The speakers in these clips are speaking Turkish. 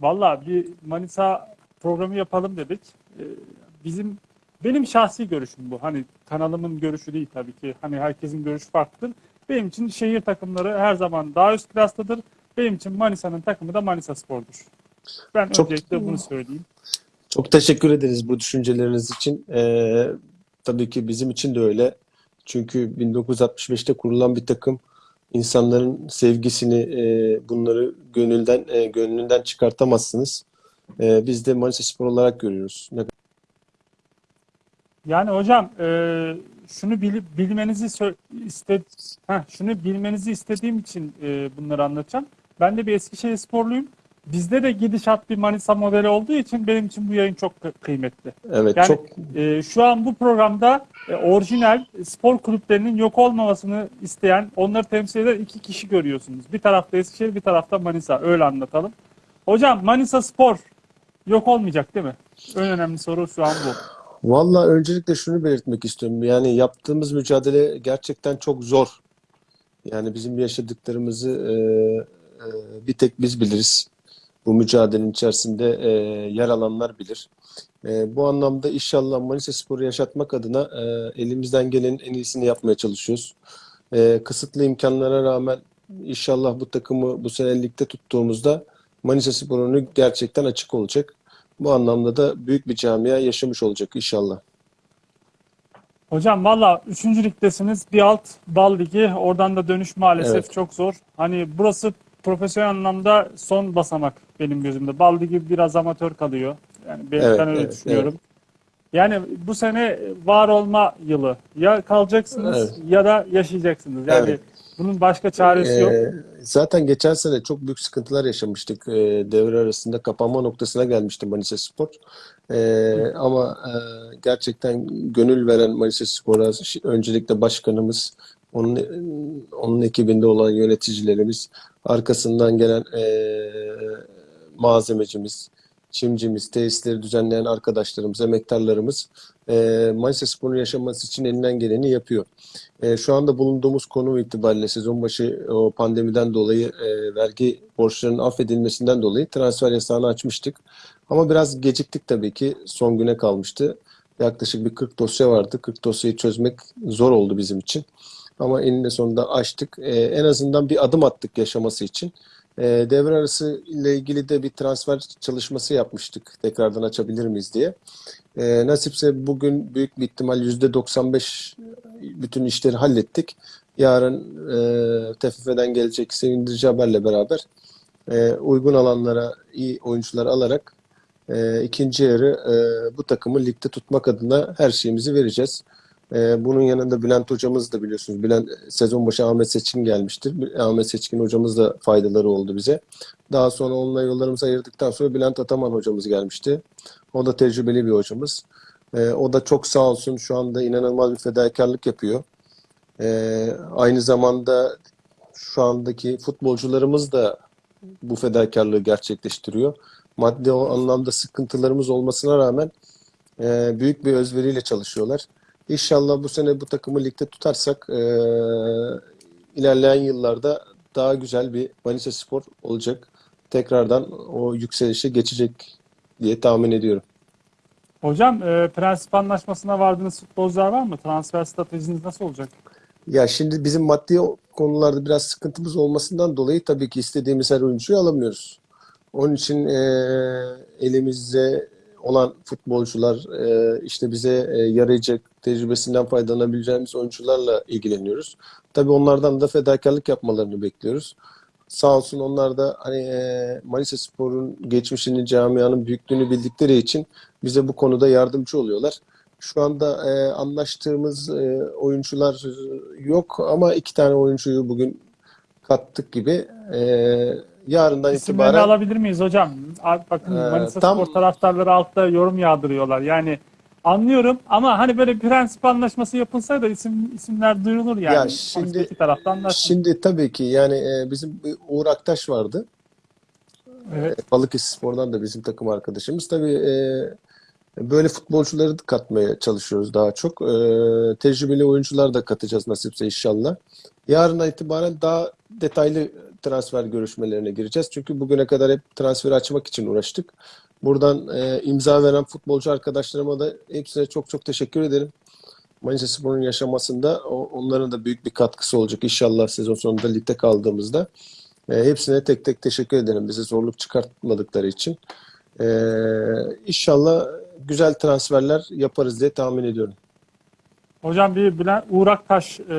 Valla bir Manisa programı yapalım dedik. Ee, Bizim benim şahsi görüşüm bu. Hani kanalımın görüşü değil tabii ki. Hani herkesin görüşü farklıdır. Benim için şehir takımları her zaman daha üst klastadır. Benim için Manisa'nın takımı da Manisa Spor'dur. Ben Çok- öncelikle bunu söyleyeyim. Çok teşekkür ederiz bu düşünceleriniz için. Ee, tabii ki bizim için de öyle. Çünkü 1965'te kurulan bir takım insanların sevgisini, e, bunları gönülden e, gönlünden çıkartamazsınız. E, biz de Manisa Spor olarak görüyoruz. Ne Yani hocam e, şunu bilip bilmenizi iste Heh, şunu bilmenizi istediğim için e, bunları anlatacağım. Ben de bir Eskişehir sporluyum. Bizde de gidişat bir Manisa modeli olduğu için benim için bu yayın çok kı- kıymetli. Evet, Yani çok e, şu an bu programda e, orijinal spor kulüplerinin yok olmamasını isteyen, onları temsil eden iki kişi görüyorsunuz. Bir tarafta Eskişehir, bir tarafta Manisa. Öyle anlatalım. Hocam Manisa Spor yok olmayacak değil mi? En önemli soru şu an bu. Vallahi öncelikle şunu belirtmek istiyorum. Yani yaptığımız mücadele gerçekten çok zor. Yani bizim yaşadıklarımızı e, e, bir tek biz biliriz. Bu mücadelenin içerisinde e, yer alanlar bilir. E, bu anlamda inşallah Manisa Spor'u yaşatmak adına e, elimizden gelenin en iyisini yapmaya çalışıyoruz. E, kısıtlı imkanlara rağmen inşallah bu takımı bu sene ligde tuttuğumuzda Manisa Spor'un gerçekten açık olacak. Bu anlamda da büyük bir camia yaşamış olacak inşallah. Hocam valla 3. ligdesiniz. Bir alt dal ligi. Oradan da dönüş maalesef Evet. çok zor. Hani burası profesyonel anlamda son basamak benim gözümde. Bal ligi biraz amatör kalıyor. Yani ben, Evet, ben öyle evet, düşünüyorum. Yani bu sene var olma yılı. Ya kalacaksınız Evet. ya da yaşayacaksınız. Yani Evet. bunun başka çaresi yok. Ee, zaten geçen sene çok büyük sıkıntılar yaşamıştık. Ee, devre arasında kapanma noktasına gelmişti Manisa Spor. Ee, ama e, gerçekten gönül veren Manisa Spor'a öncelikle başkanımız, onun onun ekibinde olan yöneticilerimiz, arkasından gelen e, malzemecimiz, çimcimiz, tesisleri düzenleyen arkadaşlarımız, emektarlarımız e, Manisa Spor'un yaşaması için elinden geleni yapıyor. E, şu anda bulunduğumuz konum itibariyle sezon başı o pandemiden dolayı e, vergi borçlarının affedilmesinden dolayı transfer yasağını açmıştık. Ama biraz geciktik tabii ki. Son güne kalmıştı. Yaklaşık bir 40 dosya vardı. 40 dosyayı çözmek zor oldu bizim için. Ama eninde sonunda açtık. E, en azından bir adım attık yaşaması için. E, devre arası ile ilgili de bir transfer çalışması yapmıştık. Tekrardan açabilir miyiz diye. E, nasipse bugün büyük bir ihtimal %95 bütün işleri hallettik. Yarın e, TFF'den gelecek sevindirici haberle beraber e, uygun alanlara iyi oyuncular alarak e, ikinci yarı e, bu takımı ligde tutmak adına her şeyimizi vereceğiz. E, bunun yanında Bülent hocamız da biliyorsunuz. Bülent sezon başı Ahmet Seçkin gelmiştir. Ahmet Seçkin hocamız da faydaları oldu bize. Daha sonra onunla yollarımızı ayırdıktan sonra Bülent Ataman hocamız gelmişti. O da tecrübeli bir hocamız. E, o da çok sağ olsun şu anda inanılmaz bir fedakarlık yapıyor. E, aynı zamanda şu andaki futbolcularımız da bu fedakarlığı gerçekleştiriyor. Maddi anlamda sıkıntılarımız olmasına rağmen e, büyük bir özveriyle çalışıyorlar. İnşallah bu sene bu takımı ligde tutarsak e, ilerleyen yıllarda daha güzel bir Manisa Spor olacak. Tekrardan o yükselişe geçecek diye tahmin ediyorum. Hocam e, prensip anlaşmasına vardığınız futbolcular var mı? Transfer stratejiniz nasıl olacak? Ya şimdi bizim maddi konularda biraz sıkıntımız olmasından dolayı tabii ki istediğimiz her oyuncuyu alamıyoruz. Onun için e, elimizde olan futbolcular e, işte bize e, yarayacak tecrübesinden faydalanabileceğimiz oyuncularla ilgileniyoruz. Tabii onlardan da fedakarlık yapmalarını bekliyoruz. Sağ olsun onlar da hani Manisa Spor'un geçmişini, camianın büyüklüğünü bildikleri için bize bu konuda yardımcı oluyorlar. Şu anda e, anlaştığımız e, oyuncular yok ama iki tane oyuncuyu bugün kattık gibi. E, yarından İsimlerini itibaren alabilir miyiz hocam? Bakın Ee, Manisa tam- Spor taraftarları altta yorum yağdırıyorlar. Yani anlıyorum ama hani böyle prensip anlaşması yapılsa da isim isimler duyurulur yani. Ya şimdi- iki tarafta anlaşsın. şimdi tabii ki yani e, bizim bir Uğur Aktaş vardı. Evet. Balıkesirspor'dan da bizim takım arkadaşımız. Tabii e, böyle futbolcuları katmaya çalışıyoruz daha çok. E, tecrübeli oyuncular da katacağız nasipse inşallah. Yarından itibaren daha detaylı transfer görüşmelerine gireceğiz. Çünkü bugüne kadar hep transfer açmak için uğraştık. Buradan e, imza veren futbolcu arkadaşlarıma da hepsine çok çok teşekkür ederim. Manisa Spor'un yaşamasında o- onların da büyük bir katkısı olacak inşallah sezon sonunda ligde kaldığımızda. E, hepsine tek tek teşekkür ederim bize zorluk çıkartmadıkları için. E, inşallah güzel transferler yaparız diye tahmin ediyorum. Hocam bir Bülent Uğur Aktaş e,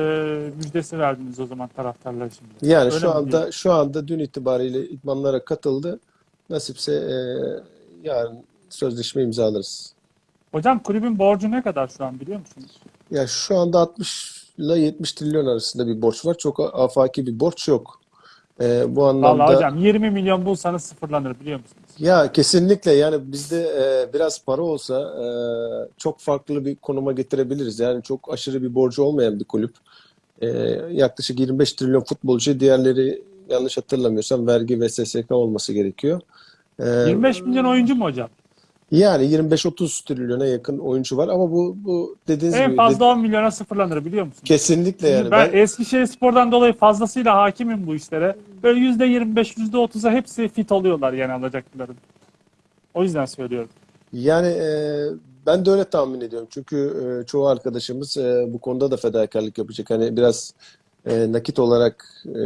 müjdesi verdiniz o zaman taraftarlar şimdi. Yani Öyle şu anda diyeyim? şu anda dün itibariyle idmanlara katıldı. Nasipse e, yarın sözleşme imzalarız. Hocam kulübün borcu ne kadar şu an biliyor musunuz? Ya şu anda 60 ile 70 trilyon arasında bir borç var. Çok afaki bir borç yok. E, bu anlamda Vallahi hocam 20 milyon bulsanız sıfırlanır biliyor musunuz? ya kesinlikle yani bizde e, biraz para olsa e, çok farklı bir konuma getirebiliriz. Yani çok aşırı bir borcu olmayan bir kulüp. E, yaklaşık 25 trilyon futbolcu, diğerleri yanlış hatırlamıyorsam vergi ve SSK olması gerekiyor. E, 25 milyon oyuncu mu hocam? Yani 25-30 trilyona yakın oyuncu var ama bu bu dediğiniz En gibi fazla de- 10 milyona sıfırlanır biliyor musunuz? kesinlikle yani ben, ben Eskişehir Spor'dan dolayı fazlasıyla hakimim bu işlere. Böyle %25, %30'a hepsi fit oluyorlar yani alacakların. O yüzden söylüyorum. yani e, ben de öyle tahmin ediyorum. Çünkü e, çoğu arkadaşımız e, bu konuda da fedakarlık yapacak. Hani biraz e, nakit olarak e,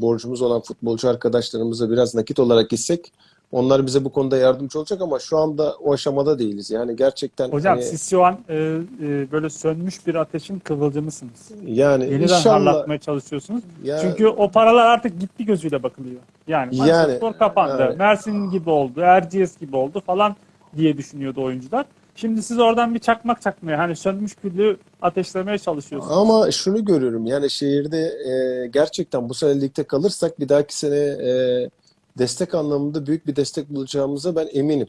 borcumuz olan futbolcu arkadaşlarımıza biraz nakit olarak gitsek onlar bize bu konuda yardımcı olacak ama şu anda o aşamada değiliz. Yani gerçekten Hocam hani, siz şu an e, e, böyle sönmüş bir ateşin kıvılcımısınız. yani Yeniden inşallah harlatmaya çalışıyorsunuz. ya, Çünkü o paralar artık gitti gözüyle bakılıyor. Yani Yani, Spor kapandı. evet. Mersin gibi oldu, Erciyes gibi oldu falan diye düşünüyordu oyuncular. Şimdi siz oradan bir çakmak çakmaya, hani sönmüş küllü ateşlemeye çalışıyorsunuz. Ama şunu görüyorum yani şehirde e, gerçekten bu sene ligde kalırsak bir dahaki sene e, destek anlamında büyük bir destek bulacağımıza ben eminim.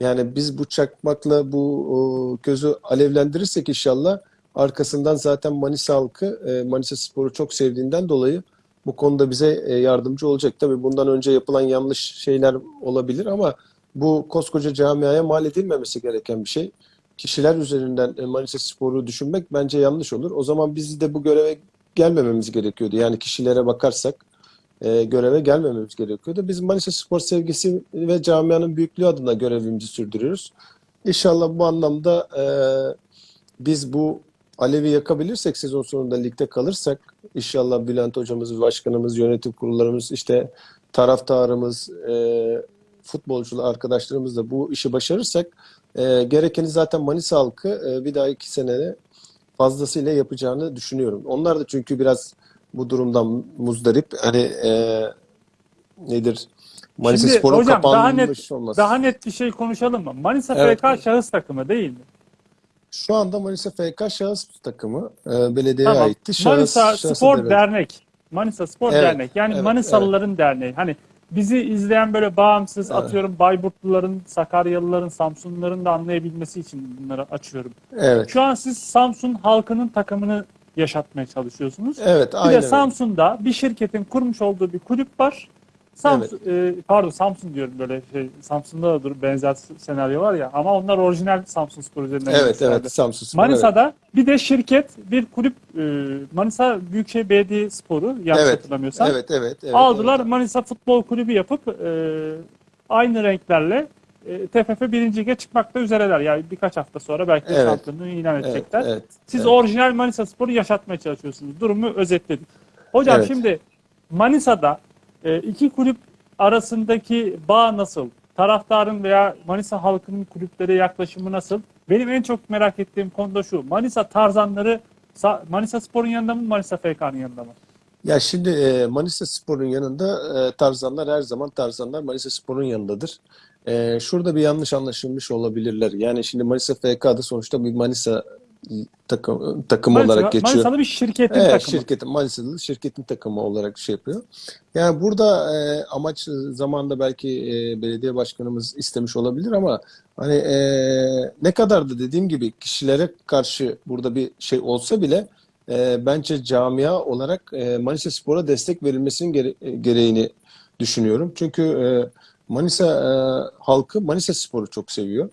Yani biz bu çakmakla bu o, közü alevlendirirsek inşallah arkasından zaten Manisa halkı e, Manisa Spor'u çok sevdiğinden dolayı bu konuda bize e, yardımcı olacak. Tabii bundan önce yapılan yanlış şeyler olabilir ama bu koskoca camiaya mal edilmemesi gereken bir şey kişiler üzerinden e, Manisa Spor'u düşünmek bence yanlış olur. O zaman biz de bu göreve gelmememiz gerekiyordu. Yani kişilere bakarsak e, göreve gelmememiz gerekiyordu. Biz Manisa Spor sevgisi ve camianın büyüklüğü adına görevimizi sürdürüyoruz. İnşallah bu anlamda e, biz bu alevi yakabilirsek sezon sonunda ligde kalırsak inşallah Bülent hocamız, başkanımız, yönetim kurullarımız, işte taraftarımız, e, futbolcular arkadaşlarımız da bu işi başarırsak e, gerekeni zaten Manisa halkı e, bir daha iki senede fazlasıyla yapacağını düşünüyorum. Onlar da çünkü biraz bu durumdan muzdarip. Hani e, nedir? Manisa Şimdi Spor'un hocam daha net olması. daha net bir şey konuşalım mı? Manisa Evet. FK şahıs takımı değil mi? Şu anda Manisa FK şahıs takımı e, belediyeye Tamam. aitti. Şahıs, Manisa şahsa Spor devret- Dernek. Manisa Spor Evet, Dernek. Yani evet, Manisalıların derneği. Hani bizi izleyen böyle bağımsız Evet. atıyorum Bayburtluların, Sakaryalıların, Samsunluların da anlayabilmesi için bunları açıyorum. Evet. Şu an siz Samsun halkının takımını yaşatmaya çalışıyorsunuz. Evet, Bir aynen de öyle. Samsun'da bir şirketin kurmuş olduğu bir kulüp var. Samsun, e, pardon Samsun diyorum böyle şey. Samsun'da da dur benzer senaryo var ya ama onlar orijinal Samsun Spor üzerinden Evet, evet. Samsun Spor. evet. Manisa'da bir de şirket, bir kulüp e, Manisa Büyükşehir Belediye Sporu yanlış Evet, hatırlamıyorsam. Evet, evet, evet. Aldılar evet. Manisa Futbol Kulübü yapıp e, aynı renklerle e, TFF 1. Lig'e çıkmakta üzereler. Yani birkaç hafta sonra belki Evet. şampiyonluğu ilan Evet, edecekler. evet. Siz evet. orijinal Manisa Spor'u yaşatmaya çalışıyorsunuz. Durumu özetledik. Hocam Evet. şimdi Manisa'da e, iki kulüp arasındaki bağ nasıl? Taraftarın veya Manisa halkının kulüplere yaklaşımı nasıl? Benim en çok merak ettiğim konu da şu. Manisa Tarzanları Sa- Manisa Spor'un yanında mı Manisa FK'nın yanında mı? Ya şimdi e, Manisa Spor'un yanında e, Tarzanlar her zaman Tarzanlar Manisa Spor'un yanındadır. E, şurada bir yanlış anlaşılmış olabilirler. Yani şimdi Manisa FK'da sonuçta bir Manisa takım, takım Manisa, olarak geçiyor. Manisalı bir şirketin Evet, takımı. şirketin Manisalı şirketin takımı olarak şey yapıyor. Yani burada e, amaç zamanında belki e, belediye başkanımız istemiş olabilir ama hani e, ne kadar da dediğim gibi kişilere karşı burada bir şey olsa bile e, bence camia olarak e, Manisa Spor'a destek verilmesinin gere- gereğini düşünüyorum. Çünkü e, Manisa e, halkı Manisa Spor'u çok seviyor.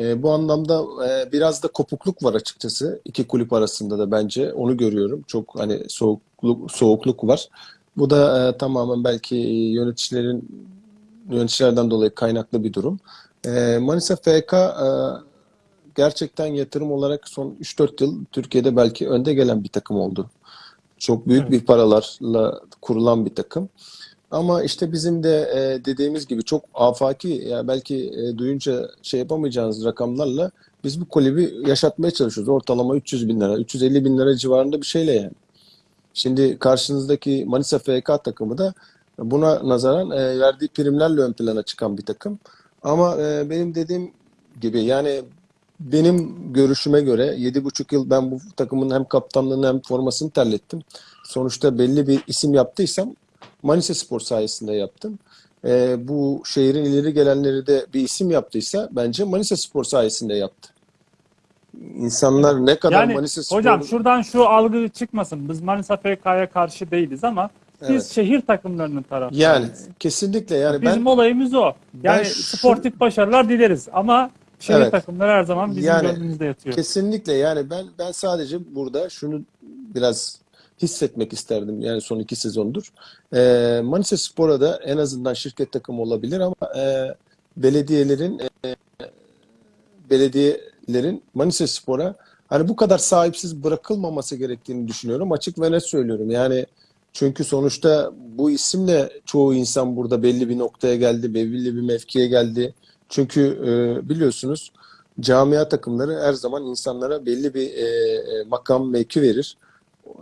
E, bu anlamda e, biraz da kopukluk var açıkçası iki kulüp arasında da bence onu görüyorum. Çok hani soğukluk soğukluk var. Bu da e, tamamen belki yöneticilerin yöneticilerden dolayı kaynaklı bir durum. E, Manisa FK e, gerçekten yatırım olarak son 3-4 yıl Türkiye'de belki önde gelen bir takım oldu. Çok büyük Evet. bir paralarla kurulan bir takım. Ama işte bizim de e, dediğimiz gibi çok afaki ya belki e, duyunca şey yapamayacağınız rakamlarla biz bu kulübü yaşatmaya çalışıyoruz. Ortalama 300 bin lira, 350 bin lira civarında bir şeyle yani. Şimdi karşınızdaki Manisa FK takımı da buna nazaran e, verdiği primlerle ön plana çıkan bir takım. Ama e, benim dediğim gibi yani benim görüşüme göre 7,5 yıl ben bu takımın hem kaptanlığını hem formasını terlettim. Sonuçta belli bir isim yaptıysam Manisa Spor sayesinde yaptım. E, bu şehrin ileri gelenleri de bir isim yaptıysa bence Manisa Spor sayesinde yaptı. İnsanlar ne kadar Yani Manisa Spor'u... hocam şuradan şu algı çıkmasın. Biz Manisa FK'ya karşı değiliz ama biz Evet. şehir takımlarının taraftarıyız. Yani kesinlikle yani ben Bizim olayımız o. Ben Yani şu- sportif başarılar dileriz ama şehir Evet. takımları her zaman bizim Yani gönlümüzde yatıyor. Kesinlikle yani ben ben sadece burada şunu biraz hissetmek isterdim yani son iki sezondur. Ee, Manisa Spor'a da en azından şirket takımı olabilir ama e, belediyelerin e, belediyelerin Manisa Spor'a hani bu kadar sahipsiz bırakılmaması gerektiğini düşünüyorum. Açık ve net söylüyorum. Yani çünkü sonuçta bu isimle çoğu insan burada belli bir noktaya geldi, belli bir mevkiye geldi. Çünkü e, biliyorsunuz camia takımları her zaman insanlara belli bir e, e, makam mevki verir.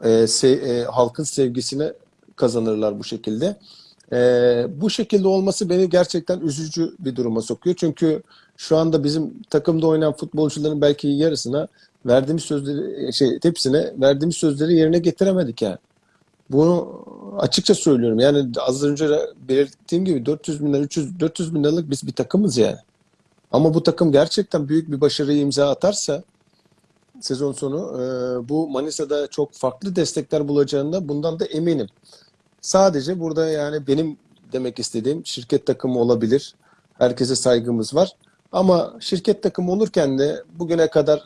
E, se- e, halkın sevgisini kazanırlar bu şekilde. E, bu şekilde olması beni gerçekten üzücü bir duruma sokuyor. Çünkü şu anda bizim takımda oynayan futbolcuların belki yarısına verdiğimiz sözleri şey hepsine verdiğimiz sözleri yerine getiremedik yani. Bunu açıkça söylüyorum. Yani az önce belirttiğim gibi 400 bin lira, 300, 400 bin liralık biz bir takımız yani. Ama bu takım gerçekten büyük bir başarıyı imza atarsa sezon sonu e, bu Manisa'da çok farklı destekler bulacağında bundan da eminim. Sadece burada yani benim demek istediğim şirket takımı olabilir. Herkese saygımız var. Ama şirket takımı olurken de bugüne kadar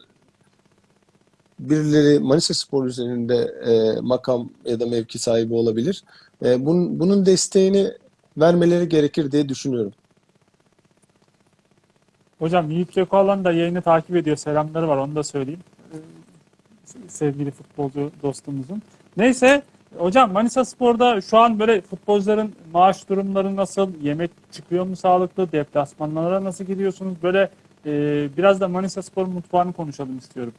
birileri Manisa Spor üzerinde e, makam ya da mevki sahibi olabilir. E, bunun, bunun desteğini vermeleri gerekir diye düşünüyorum. Hocam Yiğit Gökağlan da yayını takip ediyor. Selamları var onu da söyleyeyim. Sevgili futbolcu dostumuzun. Neyse hocam Manisa Spor'da şu an böyle futbolcuların maaş durumları nasıl? Yemek çıkıyor mu sağlıklı? Deplasmanlara nasıl gidiyorsunuz? Böyle e, biraz da Manisa Spor mutfağını konuşalım istiyorum.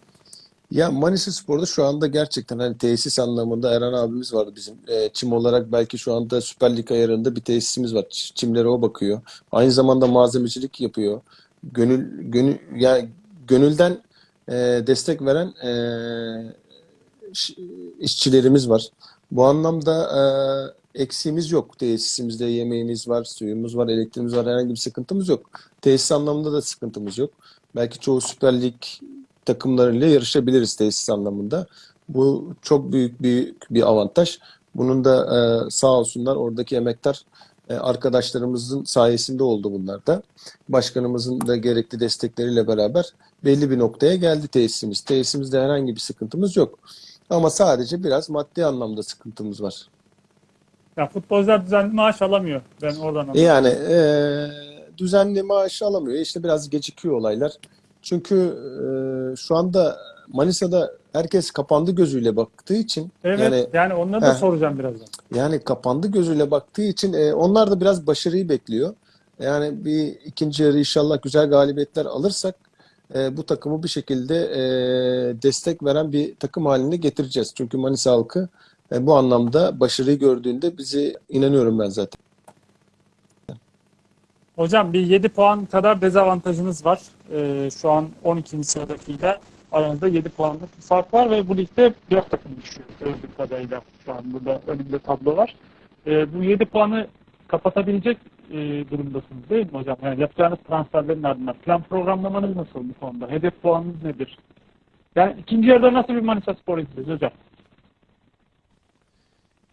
Ya Manisa Spor'da şu anda gerçekten hani tesis anlamında Eren abimiz var bizim. E, çim olarak belki şu anda Süper Lig ayarında bir tesisimiz var. Çimlere o bakıyor. Aynı zamanda malzemecilik yapıyor. Gönül gönül yani gönülden e, destek veren e, işçilerimiz var. Bu anlamda e, eksiğimiz yok. Tesisimizde yemeğimiz var, suyumuz var, elektriğimiz var. Herhangi bir sıkıntımız yok. Tesis anlamında da sıkıntımız yok. Belki çoğu Süper Lig takımlarıyla yarışabiliriz tesis anlamında. Bu çok büyük bir bir avantaj. Bunun da e, sağ olsunlar oradaki emektar arkadaşlarımızın sayesinde oldu bunlar da. Başkanımızın da gerekli destekleriyle beraber belli bir noktaya geldi tesisimiz. Tesisimizde herhangi bir sıkıntımız yok. Ama sadece biraz maddi anlamda sıkıntımız var. Ya futbolcular düzenli maaş alamıyor. Ben oradan E anladım. Yani e, düzenli maaş alamıyor. İşte biraz gecikiyor olaylar. Çünkü e, şu anda Manisa'da herkes kapandı gözüyle baktığı için Evet yani yani onları da Heh. soracağım birazdan. yani kapandı gözüyle baktığı için e, onlar da biraz başarıyı bekliyor. Yani bir ikinci yarı inşallah güzel galibiyetler alırsak e, bu takımı bir şekilde e, destek veren bir takım haline getireceğiz. Çünkü Manisa halkı e, bu anlamda başarıyı gördüğünde bizi inanıyorum ben zaten. Hocam bir 7 puan kadar dezavantajınız var. Ee, şu an 12. sıradakiyle aranızda 7 puanlık bir fark var ve bu ligde 4 takım düşüyor gördüğüm kadarıyla. Şu an burada önümde tablo var. Ee, bu 7 puanı kapatabilecek e, durumdasınız değil mi hocam? Yani yapacağınız transferlerin ardından plan programlamanız nasıl bu konuda? Hedef puanınız nedir? Yani ikinci yarıda nasıl bir Manisa Spor izleyeceğiz hocam?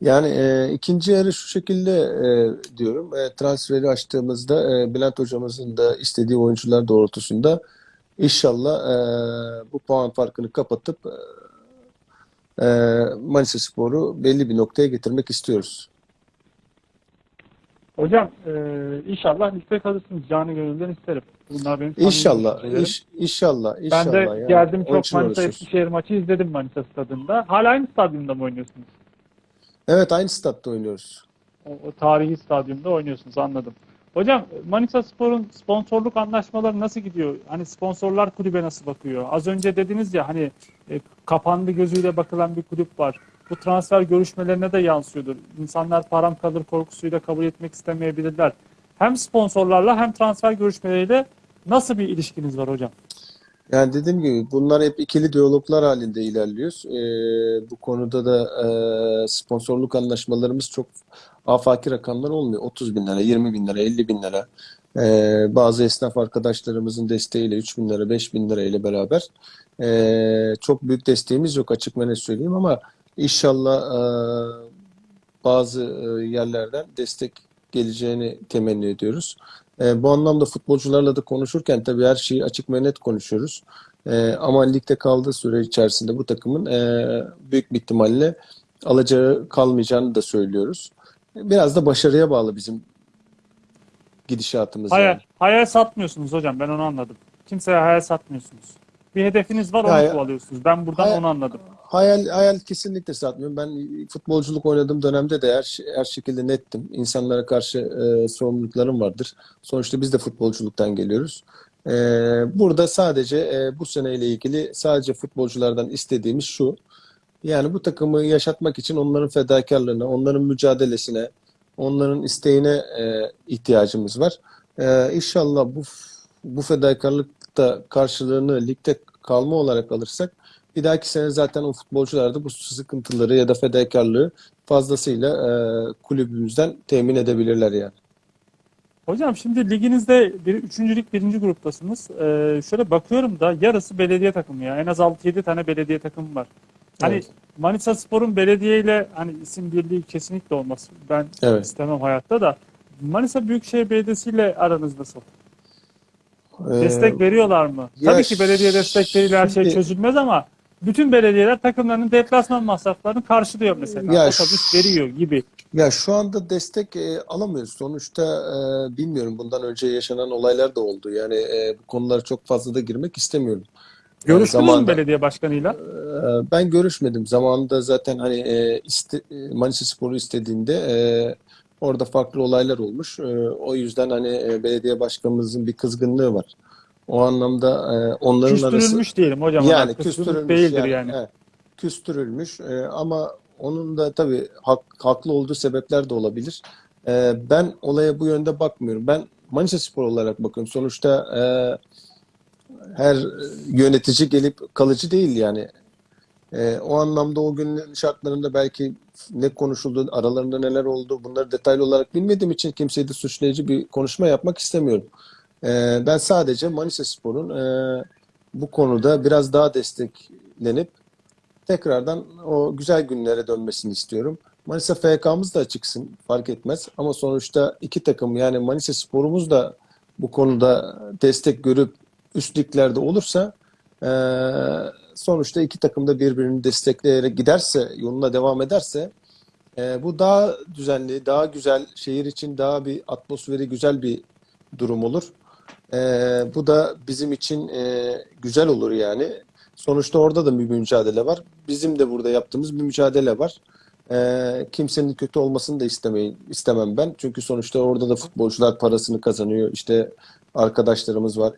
Yani e, ikinci yarı şu şekilde e, diyorum. E, transferi açtığımızda e, Bülent hocamızın da istediği oyuncular doğrultusunda inşallah e, bu puan farkını kapatıp e, Manisa Spor'u belli bir noktaya getirmek istiyoruz. Hocam e, inşallah liste kalırsınız. Canı gönülden isterim. Bunlar benim İnşallah, iş, inşallah, Ben inşallah. de yani. geldim Onun çok Manisa. Eskişehir maçı izledim Manisa stadında. Hala aynı stadyumda mı oynuyorsunuz? Evet, aynı statta oynuyoruz. O, o tarihi stadyumda oynuyorsunuz anladım. Hocam Manisa Spor'un sponsorluk anlaşmaları nasıl gidiyor? Hani sponsorlar kulübe nasıl bakıyor? Az önce dediniz ya hani e, kapandı gözüyle bakılan bir kulüp var. Bu transfer görüşmelerine de yansıyordur. İnsanlar param kalır korkusuyla kabul etmek istemeyebilirler. Hem sponsorlarla hem transfer görüşmeleriyle nasıl bir ilişkiniz var hocam? Yani dediğim gibi bunlar hep ikili diyaloglar halinde ilerliyoruz. Ee, bu konuda da e, sponsorluk anlaşmalarımız çok afaki rakamlar olmuyor. 30 bin lira, 20 bin lira, 50 bin lira. Ee, bazı esnaf arkadaşlarımızın desteğiyle 3 bin lira, 5 bin lira ile beraber ee, çok büyük desteğimiz yok açık ve söyleyeyim ama inşallah e, bazı e, yerlerden destek geleceğini temenni ediyoruz. E, bu anlamda futbolcularla da konuşurken tabii her şeyi açık ve net konuşuyoruz. E, ama ligde kaldığı süre içerisinde bu takımın e, büyük bir ihtimalle alacağı kalmayacağını da söylüyoruz. Biraz da başarıya bağlı bizim gidişatımız Hayal, yani. hayal satmıyorsunuz hocam ben onu anladım. Kimseye hayal satmıyorsunuz. Bir hedefiniz var onu Hayal- kovalıyorsunuz. Ben buradan Hayal- onu anladım. Hayal, hayal kesinlikle satmıyorum. Ben futbolculuk oynadığım dönemde de her, her şekilde nettim. İnsanlara karşı e, sorumluluklarım vardır. Sonuçta biz de futbolculuktan geliyoruz. E, burada sadece e, bu seneyle ilgili sadece futbolculardan istediğimiz şu. Yani bu takımı yaşatmak için onların fedakarlığına, onların mücadelesine, onların isteğine e, ihtiyacımız var. E, inşallah bu bu fedakarlıkta karşılığını ligde kalma olarak alırsak bir dahaki sene zaten o futbolcular da bu sıkıntıları ya da fedakarlığı fazlasıyla e, kulübümüzden temin edebilirler yani. Hocam şimdi liginizde bir, üçüncülük birinci gruptasınız. Ee, şöyle bakıyorum da yarısı belediye takımı ya. En az 6-7 tane belediye takımı var. Hani Evet. Manisa Spor'un belediyeyle hani isim birliği kesinlikle olmaz. Ben Evet. istemem hayatta da. Manisa Büyükşehir Belediyesi ile aranız nasıl? Ee, Destek veriyorlar mı? ya Tabii ki belediye destekleriyle her şey çözülmez ama bütün belediyeler takımlarının deplasman masraflarını karşılıyor mesela. Ya Otobüs veriyor gibi. Ya şu anda destek e, alamıyoruz. Sonuçta e, bilmiyorum bundan önce yaşanan olaylar da oldu. Yani e, bu konulara çok fazla da girmek istemiyorum. Yani Görüştünüz mü zamanda- belediye başkanıyla? Ee, Ben görüşmedim. Zamanında zaten hani e, iste, Manisa Spor'u istediğinde e, orada farklı olaylar olmuş. E, o yüzden hani e, belediye başkanımızın bir kızgınlığı var. O anlamda e, onların arası Küstürülmüş diyelim hocam. yani kıskançlık küstürülmüş değildir yani, yani. evet, küstürülmüş E, ama onun da tabii hak- haklı olduğu sebepler de olabilir. E, ben olaya bu yönde bakmıyorum. Ben Manisa Spor olarak bakıyorum. Sonuçta e, her yönetici gelip kalıcı değil yani. E, o anlamda o günün şartlarında belki ne konuşuldu, aralarında neler oldu bunları detaylı olarak bilmediğim için kimseyi de suçlayıcı bir konuşma yapmak istemiyorum. E, ben sadece Manisa Spor'un e, bu konuda biraz daha desteklenip tekrardan o güzel günlere dönmesini istiyorum. Manisa FK'mız da çıksın fark etmez ama sonuçta iki takım yani Manisa Spor'umuz da bu konuda destek görüp üst liglerde olursa eee, sonuçta iki takım da birbirini destekleyerek giderse, yoluna devam ederse eee, bu daha düzenli, daha güzel, şehir için daha bir atmosferi güzel bir durum olur. Eee, bu da bizim için eee, güzel olur yani. Sonuçta orada da bir mücadele var. Bizim de burada yaptığımız bir mücadele var. Eee, kimsenin kötü olmasını da istemeyin, istemem ben. Çünkü sonuçta orada da futbolcular parasını kazanıyor. İşte arkadaşlarımız var, e,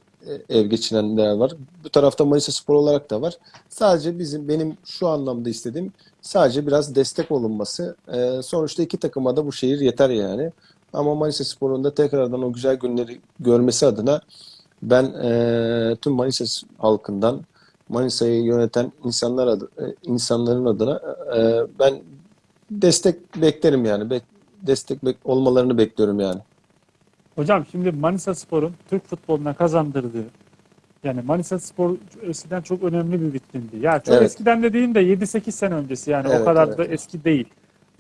ev geçinenler var. Bu tarafta Manisa Spor olarak da var. Sadece bizim benim şu anlamda istediğim sadece biraz destek olunması. Eee, sonuçta iki takıma da bu şehir yeter yani. Ama Manisa Spor'un da tekrardan o güzel günleri görmesi adına ben eee, tüm Manisa halkından Manisa'yı yöneten insanlar adı, e, insanların adına e, ben destek beklerim yani. Bek- destek bek- olmalarını bekliyorum yani. Hocam şimdi Manisa Spor'un Türk futboluna kazandırdığı yani Manisa Spor eskiden çok önemli bir vitrindi. Ya çok Evet. eskiden dediğim de 7-8 sene öncesi yani o Evet, kadar evet. da eski değil.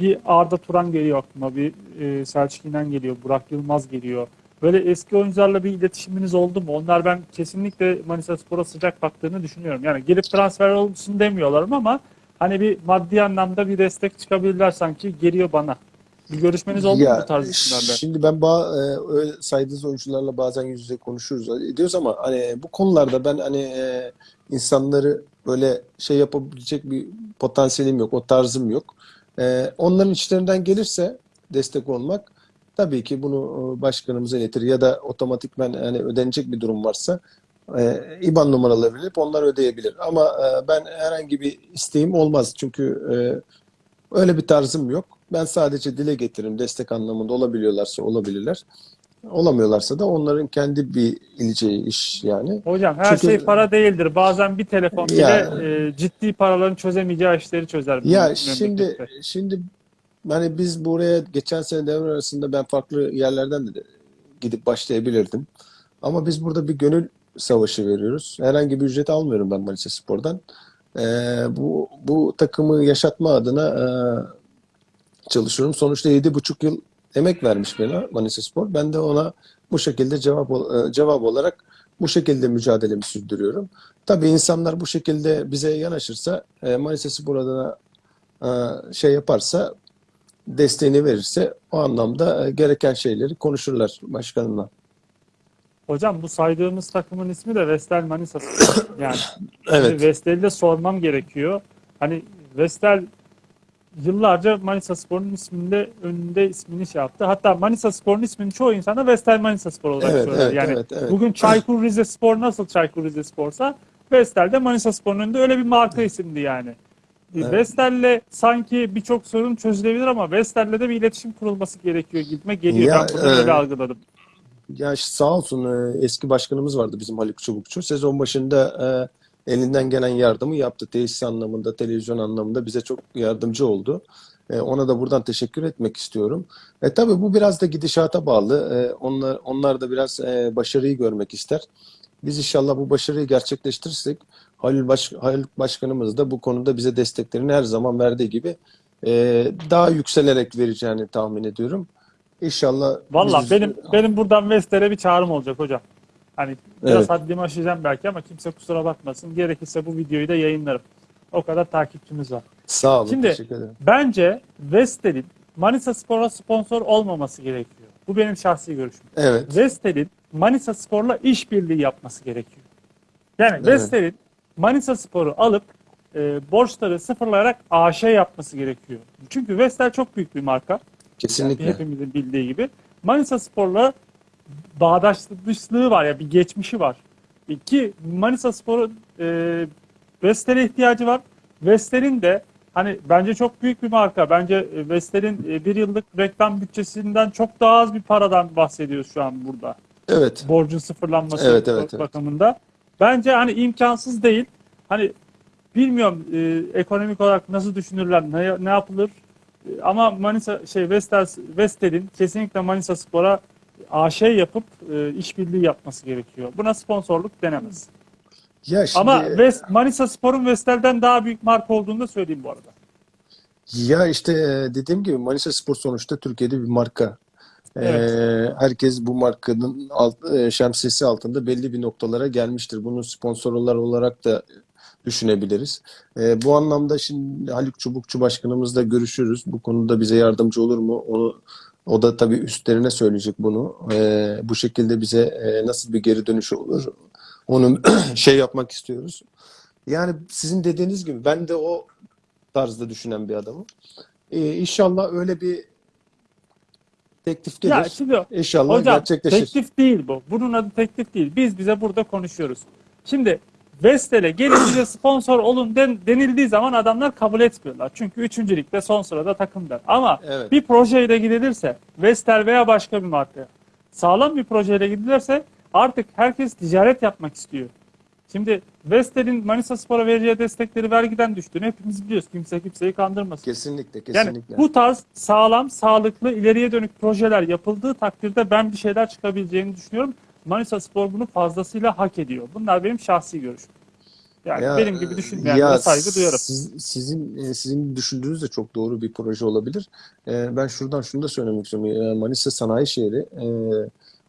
Bir Arda Turan geliyor aklıma, bir e, Selçuk İnan geliyor, Burak Yılmaz geliyor. Böyle eski oyuncularla bir iletişiminiz oldu mu? Onlar ben kesinlikle Manisa Spor'a sıcak baktığını düşünüyorum. Yani gelip transfer olsun demiyorlar ama hani bir maddi anlamda bir destek çıkabilirler sanki geliyor bana. Bir görüşmeniz oldu mu Ya bu tarz isimlerle? şimdi ben ba e, saydığınız oyuncularla bazen yüz yüze konuşuruz ediyoruz ama hani bu konularda ben hani e, insanları böyle şey yapabilecek bir potansiyelim yok, o tarzım yok. E, onların içlerinden gelirse destek olmak tabii ki bunu e, başkanımıza iletir ya da otomatikmen hani ödenecek bir durum varsa e, IBAN numaraları verip onlar ödeyebilir. Ama e, ben herhangi bir isteğim olmaz çünkü e, öyle bir tarzım yok. Ben sadece dile getiririm destek anlamında olabiliyorlarsa olabilirler. Olamıyorlarsa da onların kendi bir ileceği iş yani. Hocam her Çünkü- şey para değildir. Bazen bir telefon bile Ya- e, ciddi paraların çözemeyeceği işleri çözer. Ya memlekette. şimdi şimdi hani biz buraya geçen sene devre arasında ben farklı yerlerden de gidip başlayabilirdim. Ama biz burada bir gönül savaşı veriyoruz. Herhangi bir ücret almıyorum ben Manisa Spor'dan. Ee, bu bu takımı yaşatma adına e, çalışıyorum. Sonuçta yedi buçuk yıl emek vermiş bana Manisa Spor. Ben de ona bu şekilde cevap e, cevap olarak bu şekilde mücadelemi sürdürüyorum. Tabii insanlar bu şekilde bize yanaşırsa e, Manisa Spor adına e, şey yaparsa desteğini verirse o anlamda gereken şeyleri konuşurlar başkanımla. Hocam bu saydığımız takımın ismi de Vestel Manisa Spor. Yani Evet. Vestel'i de sormam gerekiyor. Hani Vestel yıllarca Manisa Spor'un isminde önünde ismini şey yaptı. Hatta Manisa Spor'un ismini çoğu insana Vestel Manisa Spor olarak Evet, söyler. evet, yani evet, evet. bugün Çaykur Rizespor nasıl Çaykur Rizespor'sa Vestel de Manisa Spor'un önünde öyle bir marka isimdi yani. Evet. Vestel'le sanki birçok sorun çözülebilir ama Vestel'le de bir iletişim kurulması gerekiyor gibime geliyor. Ya, ben bunu öyle e, algıladım. Ya sağ olsun e, eski başkanımız vardı bizim Haluk Çubukçu. Sezon başında e, elinden gelen yardımı yaptı. Tesis anlamında, televizyon anlamında bize çok yardımcı oldu. E, ona da buradan teşekkür etmek istiyorum. E, tabii bu biraz da gidişata bağlı. E, onlar, onlar da biraz e, başarıyı görmek ister. Biz inşallah bu başarıyı gerçekleştirirsek Halil, Baş, Halil Başkanımız da bu konuda bize desteklerini her zaman verdiği gibi e, daha yükselerek vereceğini tahmin ediyorum. İnşallah Valla benim benim buradan Vestel'e bir çağrım olacak hocam. Hani biraz Evet. haddimi aşacağım belki ama kimse kusura bakmasın. Gerekirse bu videoyu da yayınlarım. O kadar takipçimiz var. Sağ olun, Şimdi- teşekkür ederim. Bence Vestel'in Manisa Spor'a sponsor olmaması gerekiyor. Bu benim şahsi görüşüm. Evet. Vestel'in Manisa Spor'la işbirliği yapması gerekiyor. Yani Evet. Vestel'in Manisa Spor'u alıp e, borçları sıfırlayarak AŞ yapması gerekiyor. Çünkü Vestel çok büyük bir marka. Kesinlikle. Hepimizin bildiği gibi. Manisa Spor'la bağdaşlığı var ya bir geçmişi var. Ki Manisa Spor'un e, Vestel'e ihtiyacı var. Vestel'in de hani bence çok büyük bir marka. Bence e, Vestel'in e, bir yıllık reklam bütçesinden çok daha az bir paradan bahsediyoruz şu an burada. Evet. Borcun sıfırlanması Evet, evet, evet. bakımında. Bence hani imkansız değil. Hani bilmiyorum e, ekonomik olarak nasıl düşünürler, ne, ne yapılır. E, ama Manisa şey Vestel Vestel'in kesinlikle Manisa Spor'a AŞ yapıp e, işbirliği yapması gerekiyor. Buna sponsorluk denemez. Ya şimdi Ama West, Manisa Spor'un Vestel'den daha büyük marka olduğunu da söyleyeyim bu arada. ya işte e, dediğim gibi Manisa Spor sonuçta Türkiye'de bir marka. E, Evet. herkes bu markanın alt, e, şemsiyesi altında belli bir noktalara gelmiştir. Bunu sponsorlar olarak da düşünebiliriz. E, bu anlamda şimdi Haluk Çubukçu başkanımızla görüşürüz. Bu konuda bize yardımcı olur mu? Onu o da tabii üstlerine söyleyecek bunu. E, bu şekilde bize e, nasıl bir geri dönüş olur? Onu şey yapmak istiyoruz. Yani sizin dediğiniz gibi ben de o tarzda düşünen bir adamım. Ee, inşallah öyle bir teklif gelir. Ya şimdi İnşallah Hocam gerçekleşir. teklif değil bu. Bunun adı teklif değil. Biz bize burada konuşuyoruz. Şimdi Vestel'e gelin bize sponsor olun den, denildiği zaman adamlar kabul etmiyorlar. Çünkü üçüncülükte son sırada takımlar. Ama Evet. bir projeyle gidilirse Vestel veya başka bir marka sağlam bir projeyle gidilirse artık herkes ticaret yapmak istiyor. Şimdi Vestel'in Manisa Spor'a vereceği destekleri vergiden düştüğünü hepimiz biliyoruz. Kimse kimseyi kandırmasın. Kesinlikle, Yani kesinlikle. bu tarz sağlam, sağlıklı, ileriye dönük projeler yapıldığı takdirde ben bir şeyler çıkabileceğini düşünüyorum. Manisa Spor bunu fazlasıyla hak ediyor. Bunlar benim şahsi görüşüm. Yani Ya, benim gibi düşünmeyenlere ya saygı duyarım. siz- sizin e, sizin düşündüğünüz de çok doğru bir proje olabilir. E, ben şuradan şunu da söylemek istiyorum. E, Manisa sanayi şehri e,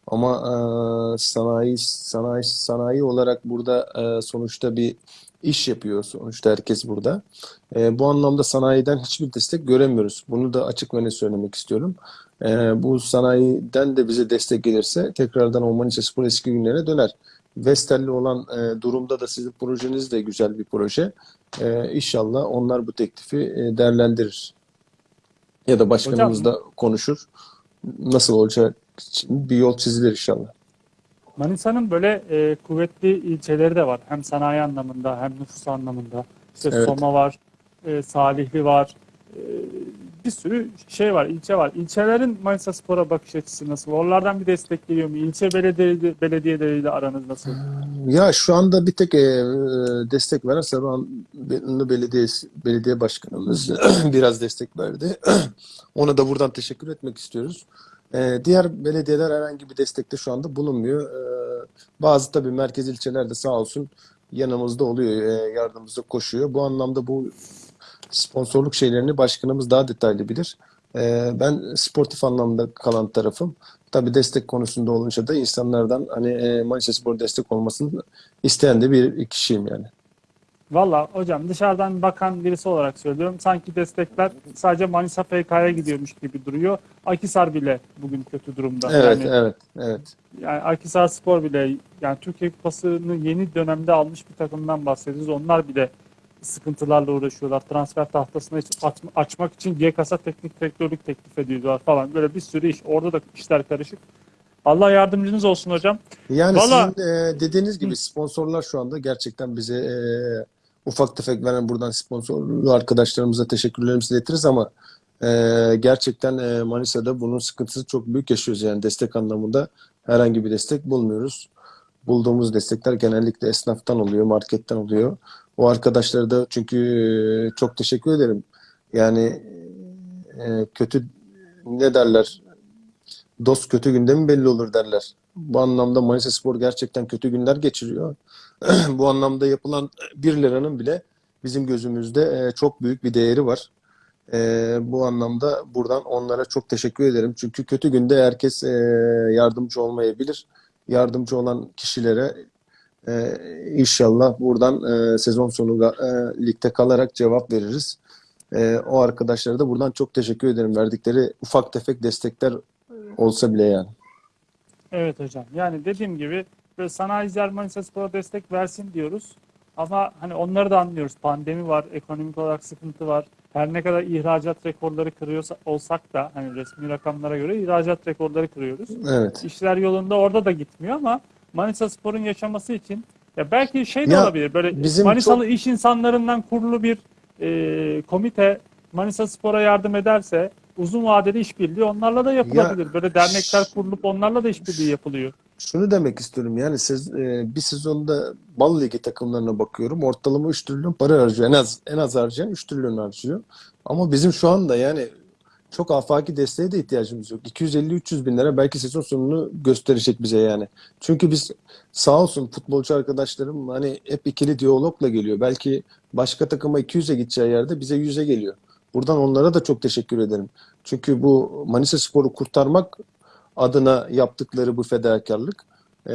ama e, sanayi sanayi sanayi olarak burada e, sonuçta bir iş yapıyor sonuçta herkes burada. E, bu anlamda sanayiden hiçbir destek göremiyoruz. Bunu da açık ve net söylemek istiyorum. E, bu sanayiden de bize destek gelirse tekrardan o Manisa Spor eski günlerine döner. Vestel'li olan e, durumda da sizin projeniz de güzel bir proje. E, inşallah onlar bu teklifi e, değerlendirir. Ya da başkanımız Hocam- da konuşur. Nasıl olacak bir yol çizilir inşallah. Manisa'nın böyle e, kuvvetli ilçeleri de var. Hem sanayi anlamında hem nüfus anlamında. İşte Evet. Soma var, e, Salihli var. E, bir sürü şey var, ilçe var. İlçelerin Manisa Spor'a bakış açısı nasıl? Oralardan bir destek geliyor mu? İlçe belediye, belediyeleriyle aranız nasıl? Ya şu anda bir tek e, destek veren Saruhan Belediye Belediye Başkanımız biraz destek verdi. Ona da buradan teşekkür etmek istiyoruz. E, diğer belediyeler herhangi bir destekte şu anda bulunmuyor. E, bazı tabii merkez ilçeler de sağ olsun yanımızda oluyor, e, yardımımıza koşuyor. Bu anlamda bu sponsorluk şeylerini başkanımız daha detaylı bilir. E, ben sportif anlamda kalan tarafım. Tabii destek konusunda olunca da insanlardan hani e, Manisa Spor destek olmasını isteyen de bir kişiyim yani. Valla hocam dışarıdan bakan birisi olarak söylüyorum. Sanki destekler sadece Manisa FK'ya gidiyormuş gibi duruyor. Akisar bile bugün kötü durumda. Evet, Yani evet, evet. Yani Akhisar Spor bile yani Türkiye Kupası'nı yeni dönemde almış bir takımdan bahsediyoruz. Onlar bile sıkıntılarla uğraşıyorlar. Transfer tahtasını açmak için GKS'a teknik direktörlük teklif ediyorlar falan. Böyle bir sürü iş. Orada da işler karışık. Allah yardımcınız olsun hocam. Yani Valla- sizin e, dediğiniz gibi sponsorlar şu anda gerçekten bize e, ufak tefek veren buradan sponsorlu arkadaşlarımıza teşekkürlerimizi iletiriz ama e, gerçekten e, Manisa'da bunun sıkıntısı çok büyük yaşıyoruz yani destek anlamında herhangi bir destek bulmuyoruz. Bulduğumuz destekler genellikle esnaftan oluyor, marketten oluyor. O arkadaşlara da çünkü çok teşekkür ederim. Yani kötü ne derler? Dost kötü günde mi belli olur derler. Bu anlamda Manisa Spor gerçekten kötü günler geçiriyor. Bu anlamda yapılan 1 liranın bile bizim gözümüzde çok büyük bir değeri var. Bu anlamda buradan onlara çok teşekkür ederim. Çünkü kötü günde herkes yardımcı olmayabilir. Yardımcı olan kişilere e, inşallah buradan e, sezon sonu e, ligde kalarak cevap veririz. E, o arkadaşlara da buradan çok teşekkür ederim. Verdikleri ufak tefek destekler olsa bile yani. Evet hocam. Yani dediğim gibi böyle sanayiciler Manisa Spor'a destek versin diyoruz. Ama hani onları da anlıyoruz. Pandemi var, ekonomik olarak sıkıntı var. Her ne kadar ihracat rekorları kırıyorsa olsak da hani resmi rakamlara göre ihracat rekorları kırıyoruz. Evet. İşler yolunda orada da gitmiyor ama Manisa Spor'un yaşaması için ya belki şey de Ya, olabilir. Böyle bizim Manisalı iş insanlarından kurulu bir e, komite Manisa Spor'a yardım ederse uzun vadeli işbirliği onlarla da yapılabilir. Böyle dernekler kurulup onlarla da işbirliği yapılıyor. Şunu demek istiyorum yani sez- e, bir sezonda Bal Ligi takımlarına bakıyorum. Ortalama 3 trilyon para harcıyor. En az en az harcayan 3 trilyon harcıyor. Ama bizim şu anda yani çok afaki desteğe de ihtiyacımız yok. 250-300 bin lira belki sezon sonunu gösterecek bize yani. Çünkü biz sağ olsun futbolcu arkadaşlarım hani hep ikili diyalogla geliyor. Belki başka takıma 200'e gideceği yerde bize 100'e geliyor. Buradan onlara da çok teşekkür ederim. Çünkü bu Manisa Spor'u kurtarmak adına yaptıkları bu fedakarlık. Ee,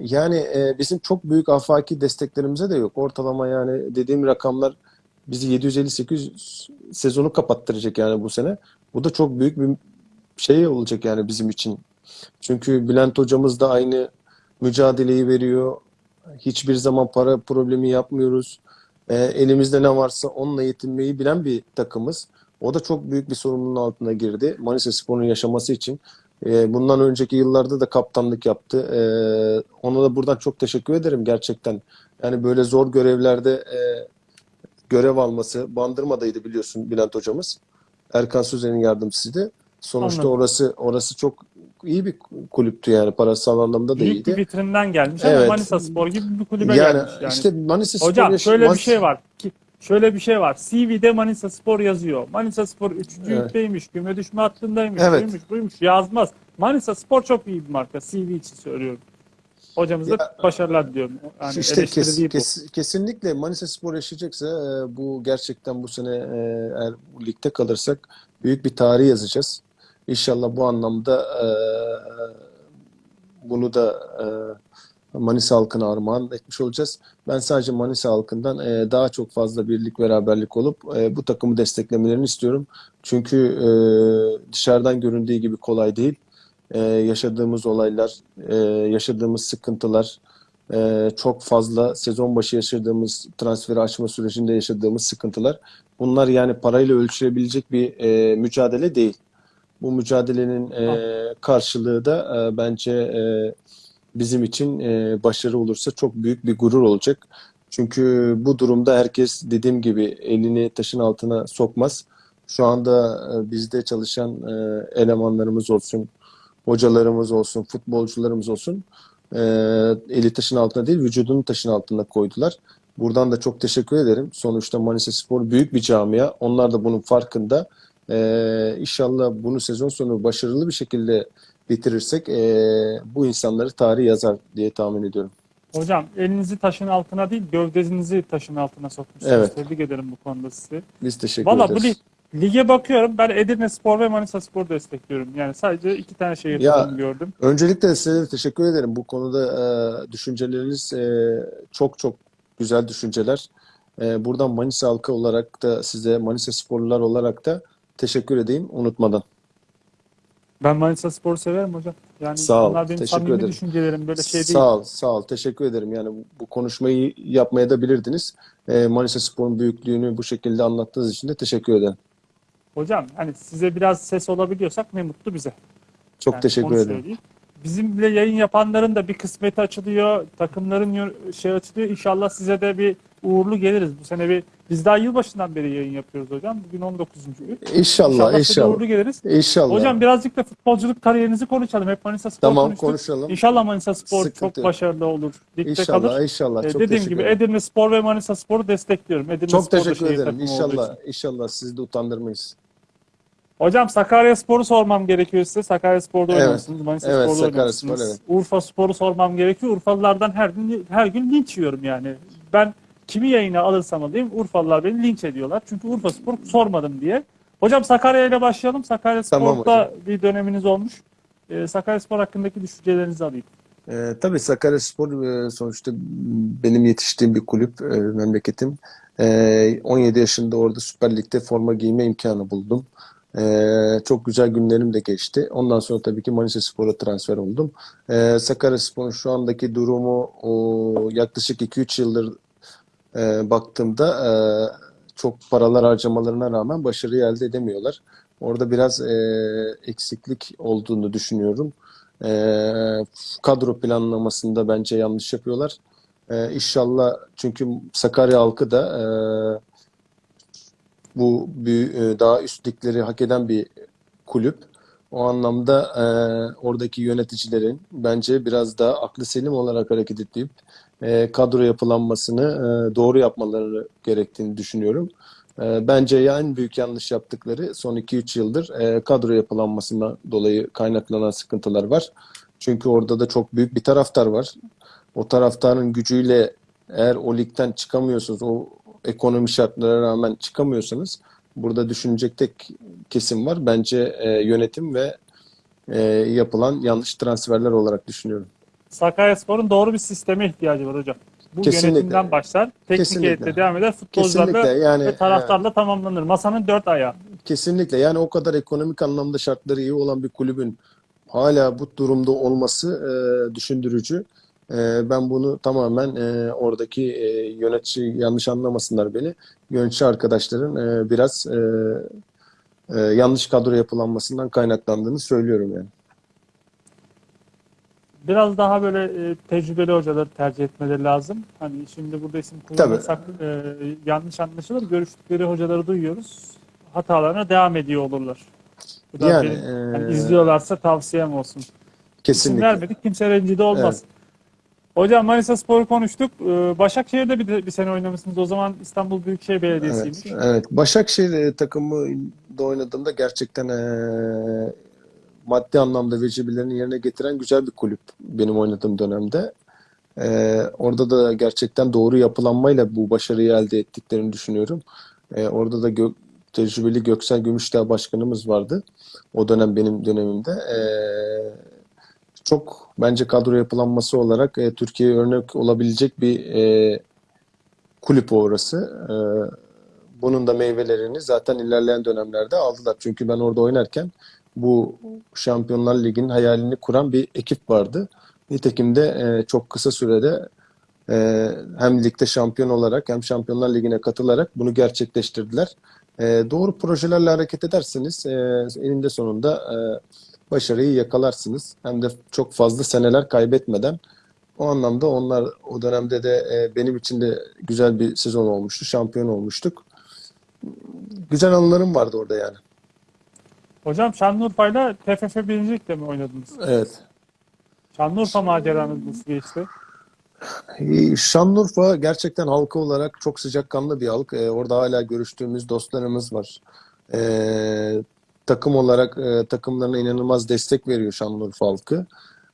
yani e, bizim çok büyük afaki desteklerimize de yok. Ortalama yani dediğim rakamlar bizi 750-800 sezonu kapattıracak yani bu sene. Bu da çok büyük bir şey olacak yani bizim için. Çünkü Bülent hocamız da aynı mücadeleyi veriyor. Hiçbir zaman para problemi yapmıyoruz. Ee, elimizde ne varsa onunla yetinmeyi bilen bir takımız. O da çok büyük bir sorumluluğun altına girdi. Manisa Spor'un yaşaması için. Ee, bundan önceki yıllarda da kaptanlık yaptı. Ee, ona da buradan çok teşekkür ederim gerçekten. Yani böyle zor görevlerde e, görev alması. Bandırma'daydı biliyorsun Bülent hocamız. Erkan Sözen'in yardımcısıydı. Sonuçta Anladım. orası orası çok iyi bir kulüptü yani parasal anlamda da Büyük bir iyiydi. vitrinden gelmiş ama Evet. Manisa Spor gibi bir kulübe Yani gelmiş yani. işte Manisa Spor Hocam şöyle bir şey var. Ki, şöyle bir şey var. CV'de Manisa Spor yazıyor. Manisa Spor 3. Evet. ligdeymiş, küme düşme hattındaymış, Evet. buymuş, buymuş yazmaz. Manisa Spor çok iyi bir marka. CV için söylüyorum. Hocamıza Ya, başarılar diliyorum. Yani İşte kes- kes- kesinlikle Manisa Spor yaşayacaksa e, bu gerçekten bu sene e, eğer bu ligde kalırsak büyük bir tarih yazacağız. İnşallah bu anlamda e, bunu da e, Manisa halkına armağan etmiş olacağız. Ben sadece Manisa halkından e, daha çok fazla birlik beraberlik olup e, bu takımı desteklemelerini istiyorum. Çünkü e, dışarıdan göründüğü gibi kolay değil. E, yaşadığımız olaylar, e, yaşadığımız sıkıntılar, e, çok fazla sezon başı yaşadığımız transferi açma sürecinde yaşadığımız sıkıntılar. Bunlar yani parayla ölçülebilecek bir e, mücadele değil. Bu mücadelenin e, karşılığı da e, bence e, bizim için e, başarı olursa çok büyük bir gurur olacak. Çünkü bu durumda herkes dediğim gibi elini taşın altına sokmaz. Şu anda e, bizde çalışan e, elemanlarımız olsun, hocalarımız olsun, futbolcularımız olsun e, eli taşın altına değil vücudunu taşın altına koydular. Buradan da çok teşekkür ederim. Sonuçta Manisa Spor büyük bir camia. Onlar da bunun farkında. E, inşallah bunu sezon sonu başarılı bir şekilde bitirirsek e, bu insanları tarih yazar diye tahmin ediyorum. Hocam elinizi taşın altına değil gövdenizi taşın altına sokmuşsunuz. Evet. Tebrik ederim bu konuda sizi. Biz teşekkür Valla bu ederiz. lig, lige bakıyorum ben Edirne Spor ve Manisa Spor destekliyorum. Yani sadece iki tane şehir Ya- gördüm. Öncelikle size teşekkür ederim. Bu konuda e, düşünceleriniz e, çok çok güzel düşünceler. E, buradan Manisa halkı olarak da size Manisa sporlular olarak da teşekkür edeyim unutmadan. Ben Manisa Spor'u severim hocam. Yani Sağ ol, benim teşekkür ederim. düşüncelerim böyle şey değil. Sağ ol, sağ ol. Teşekkür ederim. Yani bu- bu konuşmayı yapmaya da bilirdiniz. E, Manisa Spor'un büyüklüğünü bu şekilde anlattığınız için de teşekkür ederim. Hocam hani size biraz ses olabiliyorsak ne mutlu bize. Çok Yani teşekkür ederim. söyleyeyim. Bizimle yayın yapanların da bir kısmeti açılıyor. Takımların şey açılıyor. İnşallah size de bir uğurlu geliriz. Bu sene bir biz daha yılbaşından beri yayın yapıyoruz hocam. Bugün 19. gün. İnşallah, İnşallah inşallah. uğurlu geliriz. İnşallah. Hocam birazcık da futbolculuk kariyerinizi konuşalım. Hep Manisa Spor Tamam, konuştuk. konuşalım. İnşallah Manisa Spor Sıkıntı çok yok. başarılı olur. Ligde İnşallah, kalır. inşallah. Ee, Çok dediğim gibi ederim. Edirne Spor ve Manisa Spor'u destekliyorum. Edirne Çok Spor teşekkür ederim. İnşallah, inşallah sizi de utandırmayız. Hocam Sakarya Spor'u sormam gerekiyor size. Sakarya Spor'da Evet. oynamışsınız. Manisa Evet, Spor'da Sakarya oynamışsınız. Spor, evet. Urfa Spor'u sormam gerekiyor. Urfalılardan her gün her gün linç yiyorum yani. Ben kimi yayına alırsam alayım Urfalılar beni linç ediyorlar. Çünkü Urfa Spor sormadım diye. Hocam Sakarya ile başlayalım. Sakarya Tamam Spor'da bir döneminiz olmuş. Ee, Sakarya Spor hakkındaki düşüncelerinizi alayım. Ee, tabii Sakaryaspor e, sonuçta benim yetiştiğim bir kulüp, e, memleketim. Ee, 17 yaşında orada Süper Lig'de forma giyme imkanı buldum. Ee, çok güzel günlerim de geçti. Ondan sonra tabii ki Manisa Spor'a transfer oldum. Ee, Sakaryaspor'un şu andaki durumu o, yaklaşık 2-3 yıldır e, baktığımda e, çok paralar harcamalarına rağmen başarıyı elde edemiyorlar. Orada biraz e, eksiklik olduğunu düşünüyorum. E, kadro planlamasında bence yanlış yapıyorlar. E, inşallah çünkü Sakarya halkı da e, bu e, daha üst ligleri hak eden bir kulüp. O anlamda e, oradaki yöneticilerin bence biraz daha aklı selim olarak hareket edip e, kadro yapılanmasını e, doğru yapmaları gerektiğini düşünüyorum. E, bence en büyük yanlış yaptıkları son 2-3 yıldır e, kadro yapılanmasından dolayı kaynaklanan sıkıntılar var. Çünkü orada da çok büyük bir taraftar var. O taraftarın gücüyle eğer o ligden çıkamıyorsunuz, o ekonomi şartlara rağmen çıkamıyorsanız burada düşünecek tek kesim var. Bence e, yönetim ve e, yapılan yanlış transferler olarak düşünüyorum. Sakarya Spor'un doğru bir sisteme ihtiyacı var hocam. Bu Kesinlikle. yönetimden başlar. Teknik Kesinlikle. heyetle devam eder. Futbolcularla yani ve taraftarla tamamlanır. Masanın dört ayağı. Kesinlikle yani o kadar ekonomik anlamda şartları iyi olan bir kulübün hala bu durumda olması e, düşündürücü. E, ben bunu tamamen e, oradaki e, yönetici yanlış anlamasınlar beni. Yönetici arkadaşların e, biraz e, e, yanlış kadro yapılanmasından kaynaklandığını söylüyorum yani. Biraz daha böyle e, tecrübeli hocaları tercih etmeleri lazım. Hani şimdi burada isim kullanırsak e, yanlış anlaşılır. Görüştükleri hocaları duyuyoruz. Hatalarına devam ediyor olurlar. Bu da Yani, benim, e, hani izliyorlarsa tavsiyem olsun. İsim Kesinlikle. vermedik kimse rencide olmaz. Hocam Manisa Spor'u konuştuk. Ee, Başakşehir'de bir, bir sene oynamışsınız. O zaman İstanbul Büyükşehir Belediyesi'ymiş. Evet, evet. Başakşehir e, takımında oynadığımda gerçekten e, maddi anlamda vecibelerini yerine getiren güzel bir kulüp benim oynadığım dönemde. E, orada da gerçekten doğru yapılanmayla bu başarıyı elde ettiklerini düşünüyorum. E, orada da gö- tecrübeli Göksel Gümüşdağ başkanımız vardı. O dönem benim dönemimde. E, çok bence kadro yapılanması olarak e, Türkiye'ye örnek olabilecek bir e, kulüp orası. E, bunun da meyvelerini zaten ilerleyen dönemlerde aldılar. Çünkü ben orada oynarken bu Şampiyonlar Ligi'nin hayalini kuran bir ekip vardı. Nitekim de e, çok kısa sürede e, hem ligde şampiyon olarak hem Şampiyonlar Ligi'ne katılarak bunu gerçekleştirdiler. E, doğru projelerle hareket ederseniz e, eninde sonunda e, başarıyı yakalarsınız. Hem de çok fazla seneler kaybetmeden. O anlamda onlar o dönemde de e, benim için de güzel bir sezon olmuştu. Şampiyon olmuştuk. Güzel anılarım vardı orada yani. Hocam Şanlıurfa'yla TFF 1. Lig'de mi oynadınız? Evet. Şanlıurfa maceranız nasıl geçti? Şanlıurfa gerçekten halkı olarak çok sıcakkanlı bir halk. Ee, orada hala görüştüğümüz dostlarımız var. Ee, takım olarak e, takımlarına inanılmaz destek veriyor Şanlıurfa halkı.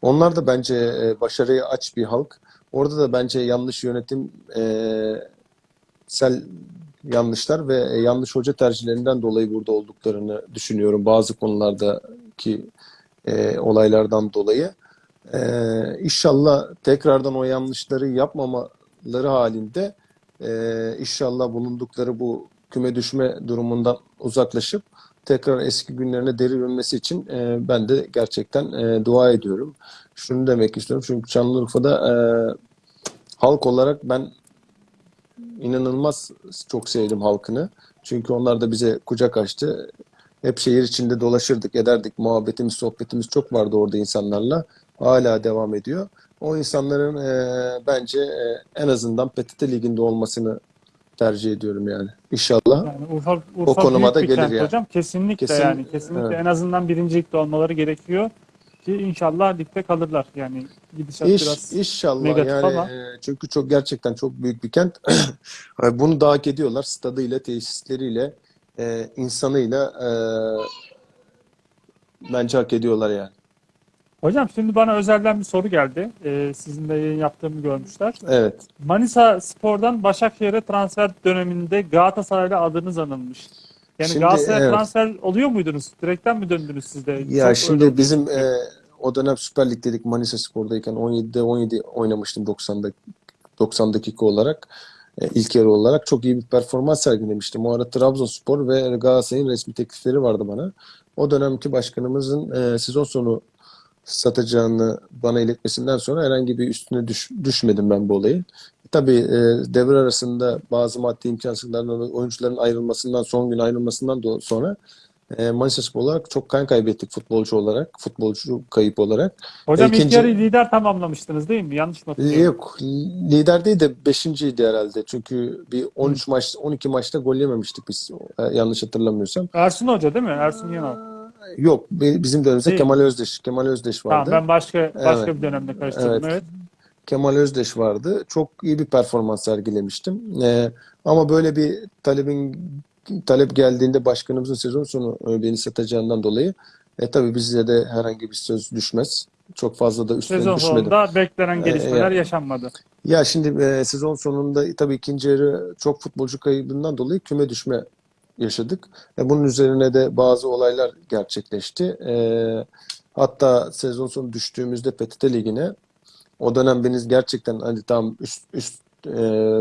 Onlar da bence e, başarıya aç bir halk. Orada da bence yanlış yönetim e, sel yanlışlar ve e, yanlış hoca tercihlerinden dolayı burada olduklarını düşünüyorum bazı konulardaki e, olaylardan dolayı. Ee, inşallah tekrardan o yanlışları yapmamaları halinde e, inşallah bulundukları bu küme düşme durumundan uzaklaşıp tekrar eski günlerine deri dönmesi için e, ben de gerçekten e, dua ediyorum. Şunu demek istiyorum çünkü Şanlıurfa'da e, halk olarak ben inanılmaz çok sevdim halkını. Çünkü onlar da bize kucak açtı. Hep şehir içinde dolaşırdık, ederdik. Muhabbetimiz, sohbetimiz çok vardı orada insanlarla. Hala devam ediyor. O insanların e, bence e, en azından PTT Ligi'nde olmasını tercih ediyorum yani. İnşallah. Yani Urfa, Urfa O konuma da gelir kent yani. hocam. Kesinlikle Kesin- yani. Kesinlikle evet. en azından birinci ligde olmaları gerekiyor. Ki inşallah ligde kalırlar. Yani gidişat İş, biraz inşallah negatif yani ama- e, çünkü çok gerçekten çok büyük bir kent. Bunu da hak ediyorlar. Stadıyla, tesisleriyle, e, insanıyla e, bence hak ediyorlar yani. Hocam şimdi bana özelden bir soru geldi. Ee, sizin de yayın yaptığımı görmüşler. Evet. Manisa Spor'dan Başakşehir'e transfer döneminde Galatasaray'la adınız anılmış. Yani Şimdi, Galatasaray'a evet. transfer oluyor muydunuz? Direkten mi döndünüz siz de? Ya Çok şimdi bizim e, o dönem Süper Lig'deydik Manisa Spor'dayken 17'de 17 oynamıştım 90'da 90 dakika olarak. E, ilk yarı olarak çok iyi bir performans sergilemiştim. O ara Trabzonspor ve Galatasaray'ın resmi teklifleri vardı bana. O dönemki başkanımızın e, sezon sonu satacağını bana iletmesinden sonra herhangi bir üstüne düş- düşmedim ben bu olayın. Tabii e, devre arasında bazı maddi imkansızlardan dolayı oyuncuların ayrılmasından, son gün ayrılmasından sonra e, Manisa Spor olarak çok kan kaybettik futbolcu olarak, futbolcu kayıp olarak. Hocam ilk ikinci- yarıyı lider tamamlamıştınız değil mi? Yanlış mı hatırlıyorum? Yok, lider değil de beşinciydi herhalde. Çünkü bir 13 maç, 12 maçta gol yememiştik biz e, yanlış hatırlamıyorsam. Ersun Hoca değil mi? Ersun Yanal. Yok, bizim dönemimizde Değil. Kemal Özdeş, Kemal Özdeş Tamam vardı. ben başka başka Evet. bir dönemde karıştırdım. Evet. Evet. Kemal Özdeş vardı. Çok iyi bir performans sergilemiştim. Ee, ama böyle bir talebin talep geldiğinde başkanımızın sezon sonu e, beni satacağından dolayı e, tabii bize de herhangi bir söz düşmez. Çok fazla da üstüne Sezon düşmedim. sonunda beklenen Ee, gelişmeler ya- yaşanmadı. Ya şimdi e, sezon sonunda tabii ikinci yarı çok futbolcu kaybından dolayı küme düşme yaşadık. E, bunun üzerine de bazı olaylar gerçekleşti. E, hatta sezon sonu düştüğümüzde PTT Ligi'ne o dönem beniz gerçekten hani tam üst, üst e,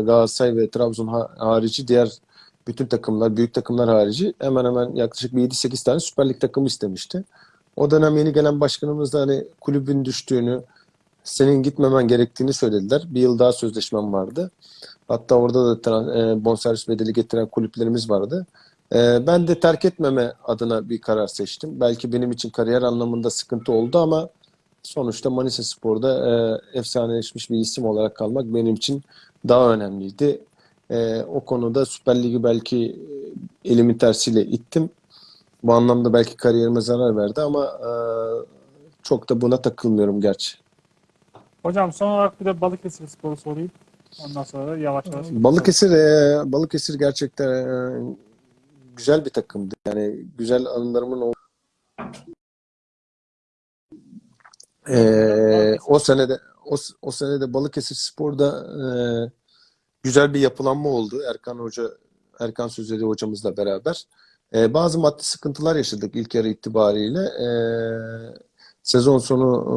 Galatasaray ve Trabzon ha- harici diğer bütün takımlar, büyük takımlar harici hemen hemen yaklaşık bir 7-8 tane Süper Lig takımı istemişti. O dönem yeni gelen başkanımız da hani kulübün düştüğünü, senin gitmemen gerektiğini söylediler. Bir yıl daha sözleşmem vardı. Hatta orada da e, bonservis bedeli getiren kulüplerimiz vardı. E, ben de terk etmeme adına bir karar seçtim. Belki benim için kariyer anlamında sıkıntı oldu ama sonuçta Manisa Spor'da e, efsaneleşmiş bir isim olarak kalmak benim için daha önemliydi. E, o konuda Süper Lig'i belki e, elimin tersiyle ittim. Bu anlamda belki kariyerime zarar verdi ama e, çok da buna takılmıyorum gerçi. Hocam son olarak bir de Balıkesir Spor'u sorayım. Ondan sonra da yavaş yavaş. Balıkesir e, Balıkesir gerçekten e, güzel bir takımdı. Yani güzel anılarımın o e, o senede o, o senede Balıkesir Spor'da e, güzel bir yapılanma oldu. Erkan Hoca Erkan Sözleri hocamızla beraber. E, bazı maddi sıkıntılar yaşadık ilk yarı itibariyle. E, Sezon sonu e,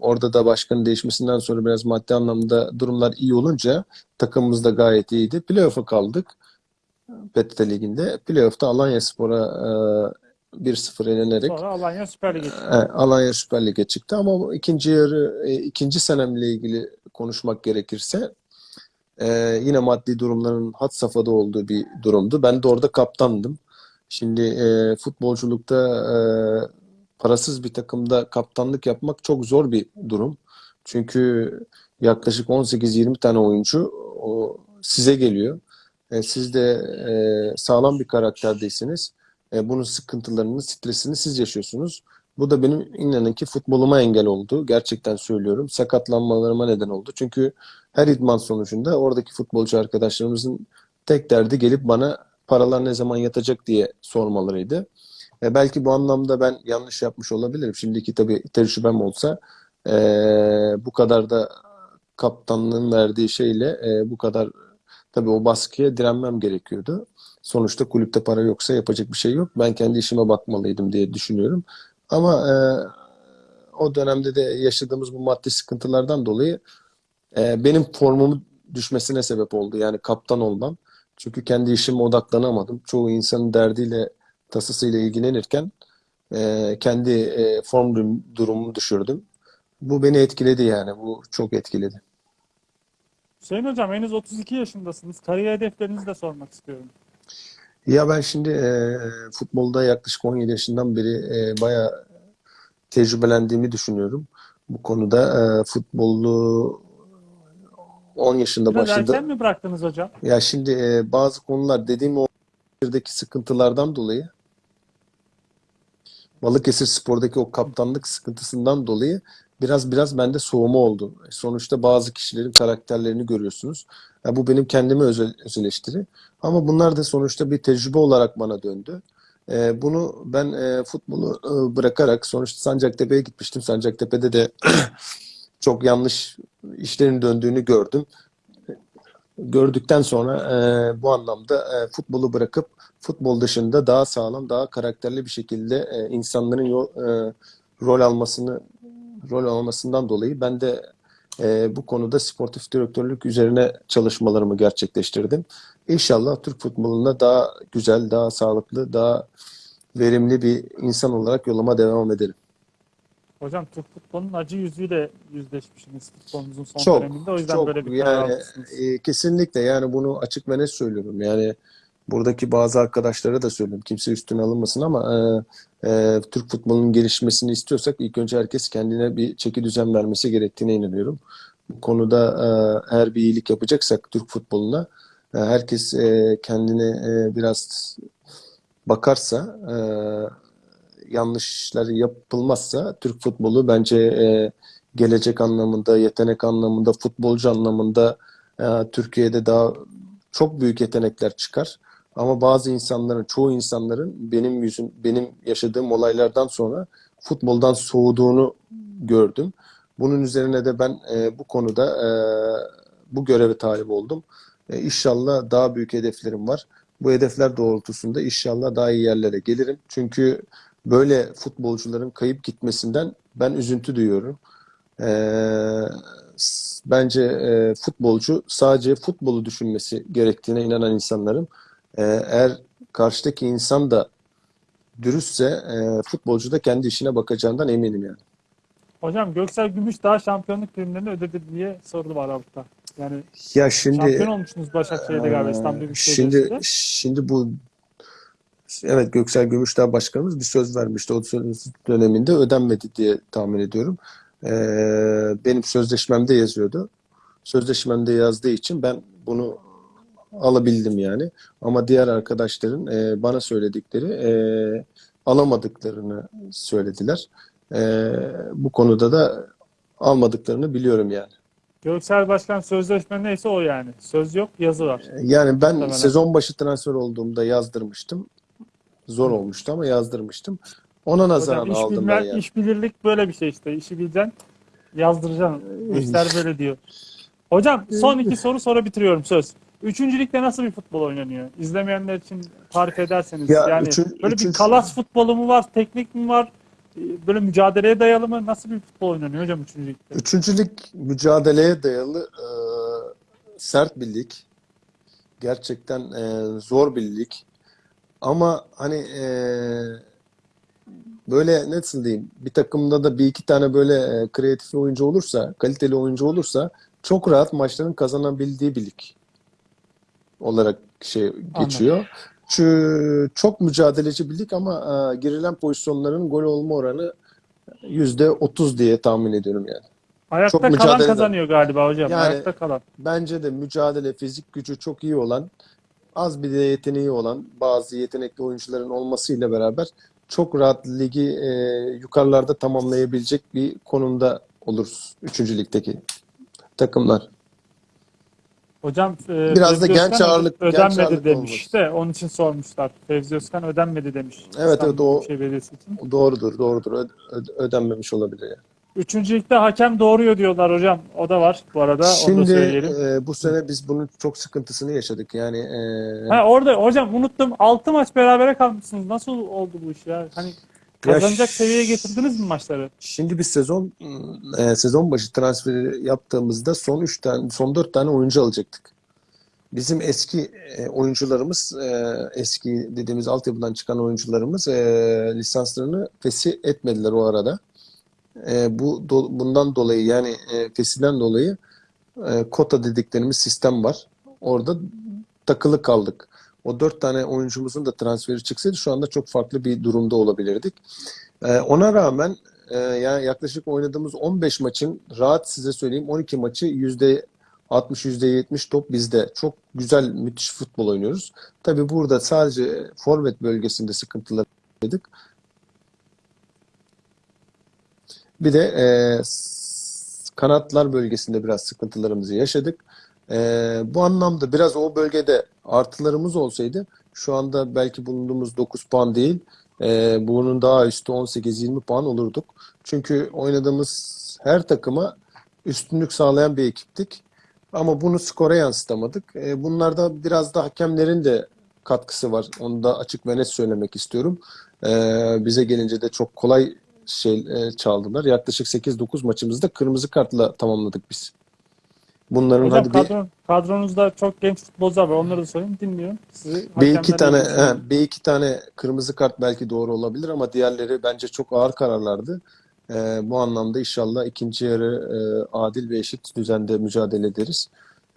orada da başkanın değişmesinden sonra biraz maddi anlamda durumlar iyi olunca takımımız da gayet iyiydi. Playoff'a kaldık. PTT Ligi'nde. Playoff'ta Alanyaspor'a e, 1-0 yenerek Sonra Alanya Süper Lig'e çıktı. e, Alanya Süper Lig'e çıktı ama ikinci yarı e, ikinci senemle ilgili konuşmak gerekirse e, yine maddi durumların had safhada olduğu bir durumdu. Ben de orada kaptandım. Şimdi e, futbolculukta e, parasız bir takımda kaptanlık yapmak çok zor bir durum. Çünkü yaklaşık 18-20 tane oyuncu o, size geliyor. E, siz de e, sağlam bir karakterdeyseniz e, bunun sıkıntılarını, stresini siz yaşıyorsunuz. Bu da benim inanın ki futboluma engel oldu. Gerçekten söylüyorum. Sakatlanmalarıma neden oldu. Çünkü her idman sonucunda oradaki futbolcu arkadaşlarımızın tek derdi gelip bana paralar ne zaman yatacak diye sormalarıydı. E, belki bu anlamda ben yanlış yapmış olabilirim. Şimdiki tabii tecrübem olsa e, bu kadar da kaptanlığın verdiği şeyle e, bu kadar tabii o baskıya direnmem gerekiyordu. Sonuçta kulüpte para yoksa yapacak bir şey yok. Ben kendi işime bakmalıydım diye düşünüyorum. Ama e, o dönemde de yaşadığımız bu maddi sıkıntılardan dolayı e, benim formumun düşmesine sebep oldu. Yani kaptan olmam. Çünkü kendi işime odaklanamadım. Çoğu insanın derdiyle, tasasıyla ilgilenirken e, kendi e, form durum- durumumu düşürdüm. Bu beni etkiledi yani. Bu çok etkiledi. Hüseyin Hocam henüz 32 yaşındasınız. Kariyer hedeflerinizi de sormak istiyorum. Ya ben şimdi e, futbolda yaklaşık 17 yaşından beri e, bayağı tecrübelendiğimi düşünüyorum. Bu konuda e, futbolu 10 yaşında Biraz başladı. erken mi bıraktınız hocam? Ya şimdi e, bazı konular dediğim o Balıkesir'deki sıkıntılardan dolayı Balıkesir Spor'daki o kaptanlık sıkıntısından dolayı biraz biraz bende soğuma oldu. Sonuçta bazı kişilerin karakterlerini görüyorsunuz. Ya bu benim kendime özel, öz eleştiri. Ama bunlar da sonuçta bir tecrübe olarak bana döndü. E, bunu ben e, futbolu e, bırakarak sonuçta Sancaktepe'ye gitmiştim. Sancaktepe'de de çok yanlış işlerin döndüğünü gördüm. Gördükten sonra e, bu anlamda e, futbolu bırakıp futbol dışında daha sağlam, daha karakterli bir şekilde e, insanların yol, e, rol almasını rol almasından dolayı ben de e, bu konuda sportif direktörlük üzerine çalışmalarımı gerçekleştirdim. İnşallah Türk futbolunda daha güzel, daha sağlıklı, daha verimli bir insan olarak yoluma devam ederim. Hocam Türk futbolunun acı yüzüyle yüzleşmişsiniz futbolunuzun son Çok, döneminde. O yüzden çok böyle bir yani e, kesinlikle yani bunu açık ve net söylüyorum. Yani buradaki bazı arkadaşlara da söylüyorum. Kimse üstüne alınmasın ama e, e, Türk futbolunun gelişmesini istiyorsak ilk önce herkes kendine bir çeki düzen vermesi gerektiğine inanıyorum. Bu konuda e, eğer bir iyilik yapacaksak Türk futboluna e, herkes e, kendine e, biraz bakarsa e, yanlışlar yapılmazsa Türk futbolu bence e, gelecek anlamında, yetenek anlamında, futbolcu anlamında e, Türkiye'de daha çok büyük yetenekler çıkar. Ama bazı insanların, çoğu insanların benim yüzüm, benim yaşadığım olaylardan sonra futboldan soğuduğunu gördüm. Bunun üzerine de ben e, bu konuda e, bu göreve talip oldum. E, inşallah daha büyük hedeflerim var. Bu hedefler doğrultusunda inşallah daha iyi yerlere gelirim. Çünkü böyle futbolcuların kayıp gitmesinden ben üzüntü duyuyorum. S- bence e, futbolcu sadece futbolu düşünmesi gerektiğine inanan insanlarım. Ee, eğer karşıdaki insan da dürüstse e, futbolcu da kendi işine bakacağından eminim yani. Hocam Göksel Gümüşdağ şampiyonluk primlerini ödedi diye sordu var Aralık'ta. Yani Ya şimdi şampiyon olmuşsunuz Başakşehir'de galiba İstanbul Büyükşehir Şimdi Belediyesi'nde. şimdi bu evet Göksel Gümüşdağ Başkanımız bir söz vermişti. O söz döneminde ödenmedi diye tahmin ediyorum. Ee, benim sözleşmemde yazıyordu. Sözleşmemde yazdığı için ben bunu alabildim yani. Ama diğer arkadaşların e, bana söyledikleri e, alamadıklarını söylediler. E, bu konuda da almadıklarını biliyorum yani. Göksel Başkan sözleşme neyse o yani. Söz yok, yazı var. Yani ben Muhtemelen. sezon başı transfer olduğumda yazdırmıştım. Zor olmuştu ama yazdırmıştım. Ona nazaran Hocam iş, aldım bilme, ben yani. iş bilirlik böyle bir şey işte. İşi bileceksin, yazdıracaksın. İşler böyle diyor. Hocam son iki soru sonra bitiriyorum söz. Üçüncü ligde nasıl bir futbol oynanıyor? İzlemeyenler için tarif ederseniz. Ya yani üçün- böyle bir üçüncü- kalas futbolu mu var, teknik mi var? e, böyle mücadeleye dayalı mı? Nasıl bir futbol oynanıyor hocam 3. ligde? Üçüncü lig mücadeleye dayalı e, sert bir lig. Gerçekten e, zor bir lig. Ama hani e, böyle nasıl diyeyim bir takımda da bir iki tane böyle e, kreatif oyuncu olursa, kaliteli oyuncu olursa çok rahat maçların kazanabildiği bir lig olarak şey geçiyor. Çünkü çok mücadeleci bir lig ama e, girilen pozisyonların gol olma oranı %30 diye tahmin ediyorum yani. Ayakta çok kalan mücadele kazanıyor galiba hocam. Yani- Ayakta kalan. Bence de mücadele, fizik gücü çok iyi olan, az bir de yeteneği olan bazı yetenekli oyuncuların olmasıyla beraber çok rahat ligi e, yukarılarda tamamlayabilecek bir konumda oluruz 3. ligdeki takımlar. Hocam e, Biraz da genç ağırlık- genç ödenmedi ağırlık demiş de onun için sormuşlar. Fevzi Özkan ödenmedi demiş. Evet, İstanbul evet, o- Büyükşehir Belediyesi için. Doğrudur, doğrudur. Ö- ö- ödenmemiş olabilir yani. Üçüncü ligde hakem doğuruyor diyorlar hocam. O da var bu arada. Onu da Şimdi söyleyelim. e, bu sene biz bunun çok sıkıntısını yaşadık. Yani e, Ha, orada hocam unuttum. 6 maç berabere kalmışsınız. Nasıl oldu bu iş ya? Hani kazanacak ş- seviyeye getirdiniz mi maçları? Şimdi biz sezon e, sezon başı transferi yaptığımızda son 3 tane son 4 tane oyuncu alacaktık. Bizim eski e, oyuncularımız e, eski dediğimiz altyapıdan çıkan oyuncularımız e, lisanslarını fesih etmediler o arada. E, bu do- bundan dolayı yani e, fesihden dolayı e, kota dediklerimiz sistem var. Orada takılı kaldık. O dört tane oyuncumuzun da transferi çıksaydı şu anda çok farklı bir durumda olabilirdik. E, ona rağmen e, yani yaklaşık oynadığımız 15 maçın rahat size söyleyeyim 12 maçı yüzde 60 yüzde 70 top bizde. Çok güzel, müthiş futbol oynuyoruz. Tabii burada sadece forvet bölgesinde sıkıntılar yaşadık. Bir de e, kanatlar bölgesinde biraz sıkıntılarımızı yaşadık. E, bu anlamda biraz o bölgede artılarımız olsaydı şu anda belki bulunduğumuz 9 puan değil, e, bunun daha üstü 18-20 puan olurduk. Çünkü oynadığımız her takıma üstünlük sağlayan bir ekiptik. Ama bunu skora yansıtamadık. E, bunlarda biraz da hakemlerin de katkısı var. Onu da açık ve net söylemek istiyorum. E, bize gelince de çok kolay şey e, çaldılar. Yaklaşık 8-9 maçımızda kırmızı kartla tamamladık biz. Bunların Hocam hadi bir, kadro, kadronuzda çok genç futbolcular var. Onları da sorayım. Dinliyorum. Sizi bir iki tane he, bir iki tane kırmızı kart belki doğru olabilir ama diğerleri bence çok ağır kararlardı. E, bu anlamda inşallah ikinci yarı e, adil ve eşit düzende mücadele ederiz.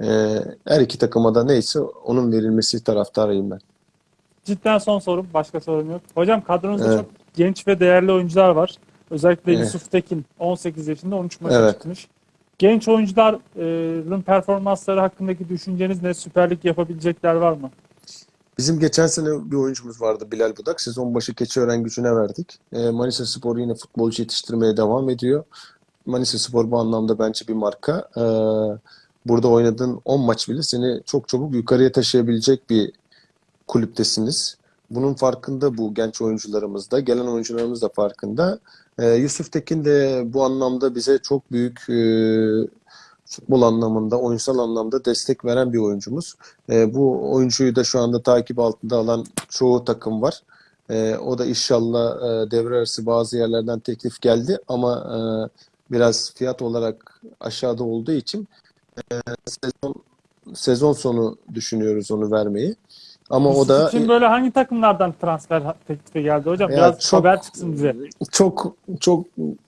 E, her iki takıma da neyse onun verilmesi taraftarıyım ben. Cidden son sorum. Başka sorum yok. Hocam kadronuzda Evet. çok genç ve değerli oyuncular var. Özellikle Evet. Yusuf Tekin 18 yaşında 13 maça Evet. çıkmış. Genç oyuncuların performansları hakkındaki düşünceniz ne? Süper Lig yapabilecekler var mı? Bizim geçen sene bir oyuncumuz vardı Bilal Budak. Sezon başı Keçiören gücüne verdik. E, Manisa Spor yine futbolcu yetiştirmeye devam ediyor. Manisa Spor bu anlamda bence bir marka. E, burada oynadığın 10 maç bile seni çok çabuk yukarıya taşıyabilecek bir kulüptesiniz. Bunun farkında bu genç oyuncularımız da, gelen oyuncularımız da farkında. E, Yusuf Tekin de bu anlamda bize çok büyük e, futbol anlamında, oyunsal anlamda destek veren bir oyuncumuz. E, bu oyuncuyu da şu anda takip altında alan çoğu takım var. E, o da inşallah e, devre arası bazı yerlerden teklif geldi ama e, biraz fiyat olarak aşağıda olduğu için e, sezon sezon sonu düşünüyoruz onu vermeyi. Ama o Yusuf da için böyle hangi takımlardan transfer teklifi geldi hocam? Ya Biraz çok- haber çıksın bize. çok çok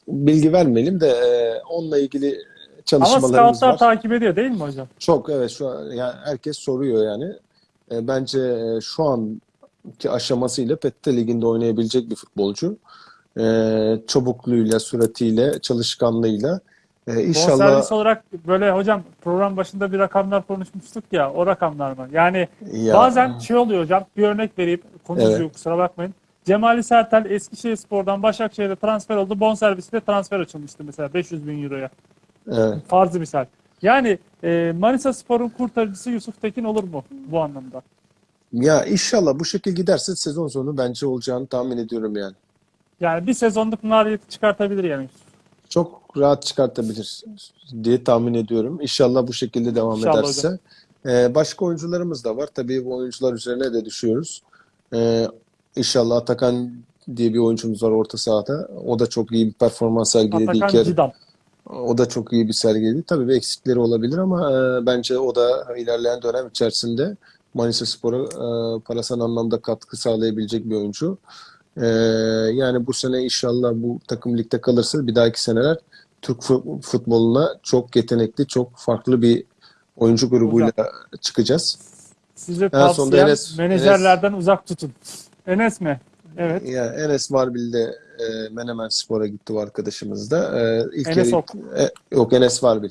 bilgi vermeyelim de e, onunla ilgili Ama çalışmalarımız scoutlar var. takip ediyor değil mi hocam? Çok evet şu an yani herkes soruyor yani. E, bence e, şu anki aşamasıyla PTT Ligi'nde oynayabilecek bir futbolcu. E, çabukluğuyla, süratiyle, çalışkanlığıyla. E, inşallah Bonservis olarak böyle hocam program başında bir rakamlar konuşmuştuk ya o rakamlar mı? Yani ya, bazen şey oluyor hocam bir örnek vereyim konuşuyor Evet. kusura bakmayın. Cemali Sertel Eskişehirspor'dan Başakşehir'e transfer oldu. Bonservisle transfer açılmıştı mesela 500 bin euroya. evet. Farzı misal. Yani e, Manisa Spor'un kurtarıcısı Yusuf Tekin olur mu bu anlamda? ya inşallah bu şekil giderse sezon sonu bence olacağını tahmin ediyorum yani. Yani bir sezonluk maliyeti çıkartabilir yani. Çok rahat çıkartabilir diye tahmin ediyorum. İnşallah bu şekilde devam İnşallah ederse. Ee, başka oyuncularımız da var. Tabii bu oyuncular üzerine de düşüyoruz. Ee, inşallah Atakan diye bir oyuncumuz var orta sahada. O da çok iyi bir performans sergiledi Atakan. Cidam. O da çok iyi bir sergiledi. Tabii bir eksikleri olabilir ama e, bence o da ilerleyen dönem içerisinde Manisa Spor'a e, parasal anlamda katkı sağlayabilecek bir oyuncu. E, yani bu sene inşallah bu takım ligde kalırsa bir dahaki seneler Türk fu- futboluna çok yetenekli, çok farklı bir oyuncu grubuyla çıkacağız. Size tavsiyem Enes- menajerlerden uzak tutun. Enes mi? Evet. Ya Enes Varbil de e, Menemen Spor'a gitti o arkadaşımız da. E, ilk Enes yarı- Ok. E, yok Enes Varbil.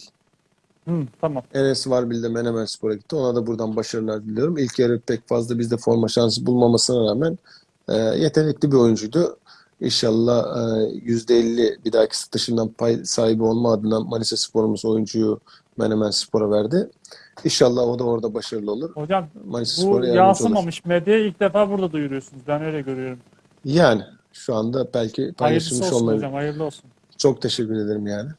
Hı, tamam. Enes Varbil de Menemen Spor'a gitti. Ona da buradan başarılar diliyorum. İlk yarı pek fazla bizde forma şansı bulmamasına rağmen e, yetenekli bir oyuncuydu. İnşallah e, %50 bir dahaki satışından pay sahibi olma adına Manisa Spor'umuz oyuncuyu Menemen Spor'a verdi. İnşallah o da orada başarılı olur. Hocam Manisa bu yansımamış medyaya ilk defa burada duyuruyorsunuz. Ben öyle görüyorum. Yani şu anda belki Hayırlısı paylaşılmış olsun olmayabilir. hocam. Hayırlı olsun. Çok teşekkür ederim yani.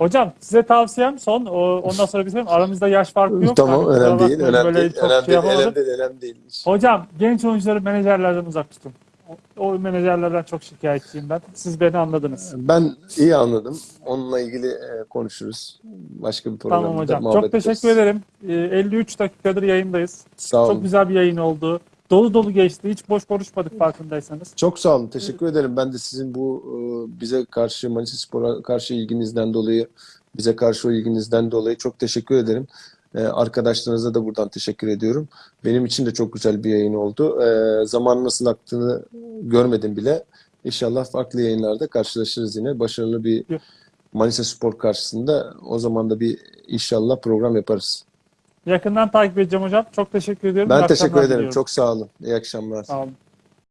Hocam size tavsiyem son. O, ondan sonra bizim aramızda yaş farkı yok. Tamam, Hani önemli değil, önemli değil, önemli şey değil, önemli değil, önemli değil. Hocam genç oyuncuları menajerlerden uzak tutun. O, o menajerlerden çok şikayetçiyim ben. Siz beni anladınız. Ben iyi anladım. Onunla ilgili e, konuşuruz. Başka bir programda Tamam hocam. Çok teşekkür ederiz. ederim. Ee, 53 dakikadır yayındayız. Sağ olun. Çok güzel bir yayın oldu. Dolu dolu geçti. Hiç boş konuşmadık farkındaysanız. Çok sağ olun. Teşekkür ederim. Ben de sizin bu e, bize karşı Manisa Spor'a karşı ilginizden dolayı, bize karşı o ilginizden dolayı çok teşekkür ederim. E, Arkadaşlarınıza da buradan teşekkür ediyorum. Benim için de çok güzel bir yayın oldu. E, Zaman nasıl aktığını görmedim bile. İnşallah farklı yayınlarda karşılaşırız yine. Başarılı bir. Manisa Spor karşısında o zaman da bir inşallah program yaparız. Yakından takip edeceğim hocam. Çok teşekkür ediyorum. Ben İyi teşekkür akşamlar ederim. diliyorum. Çok sağ olun. İyi akşamlar. Sağ olun.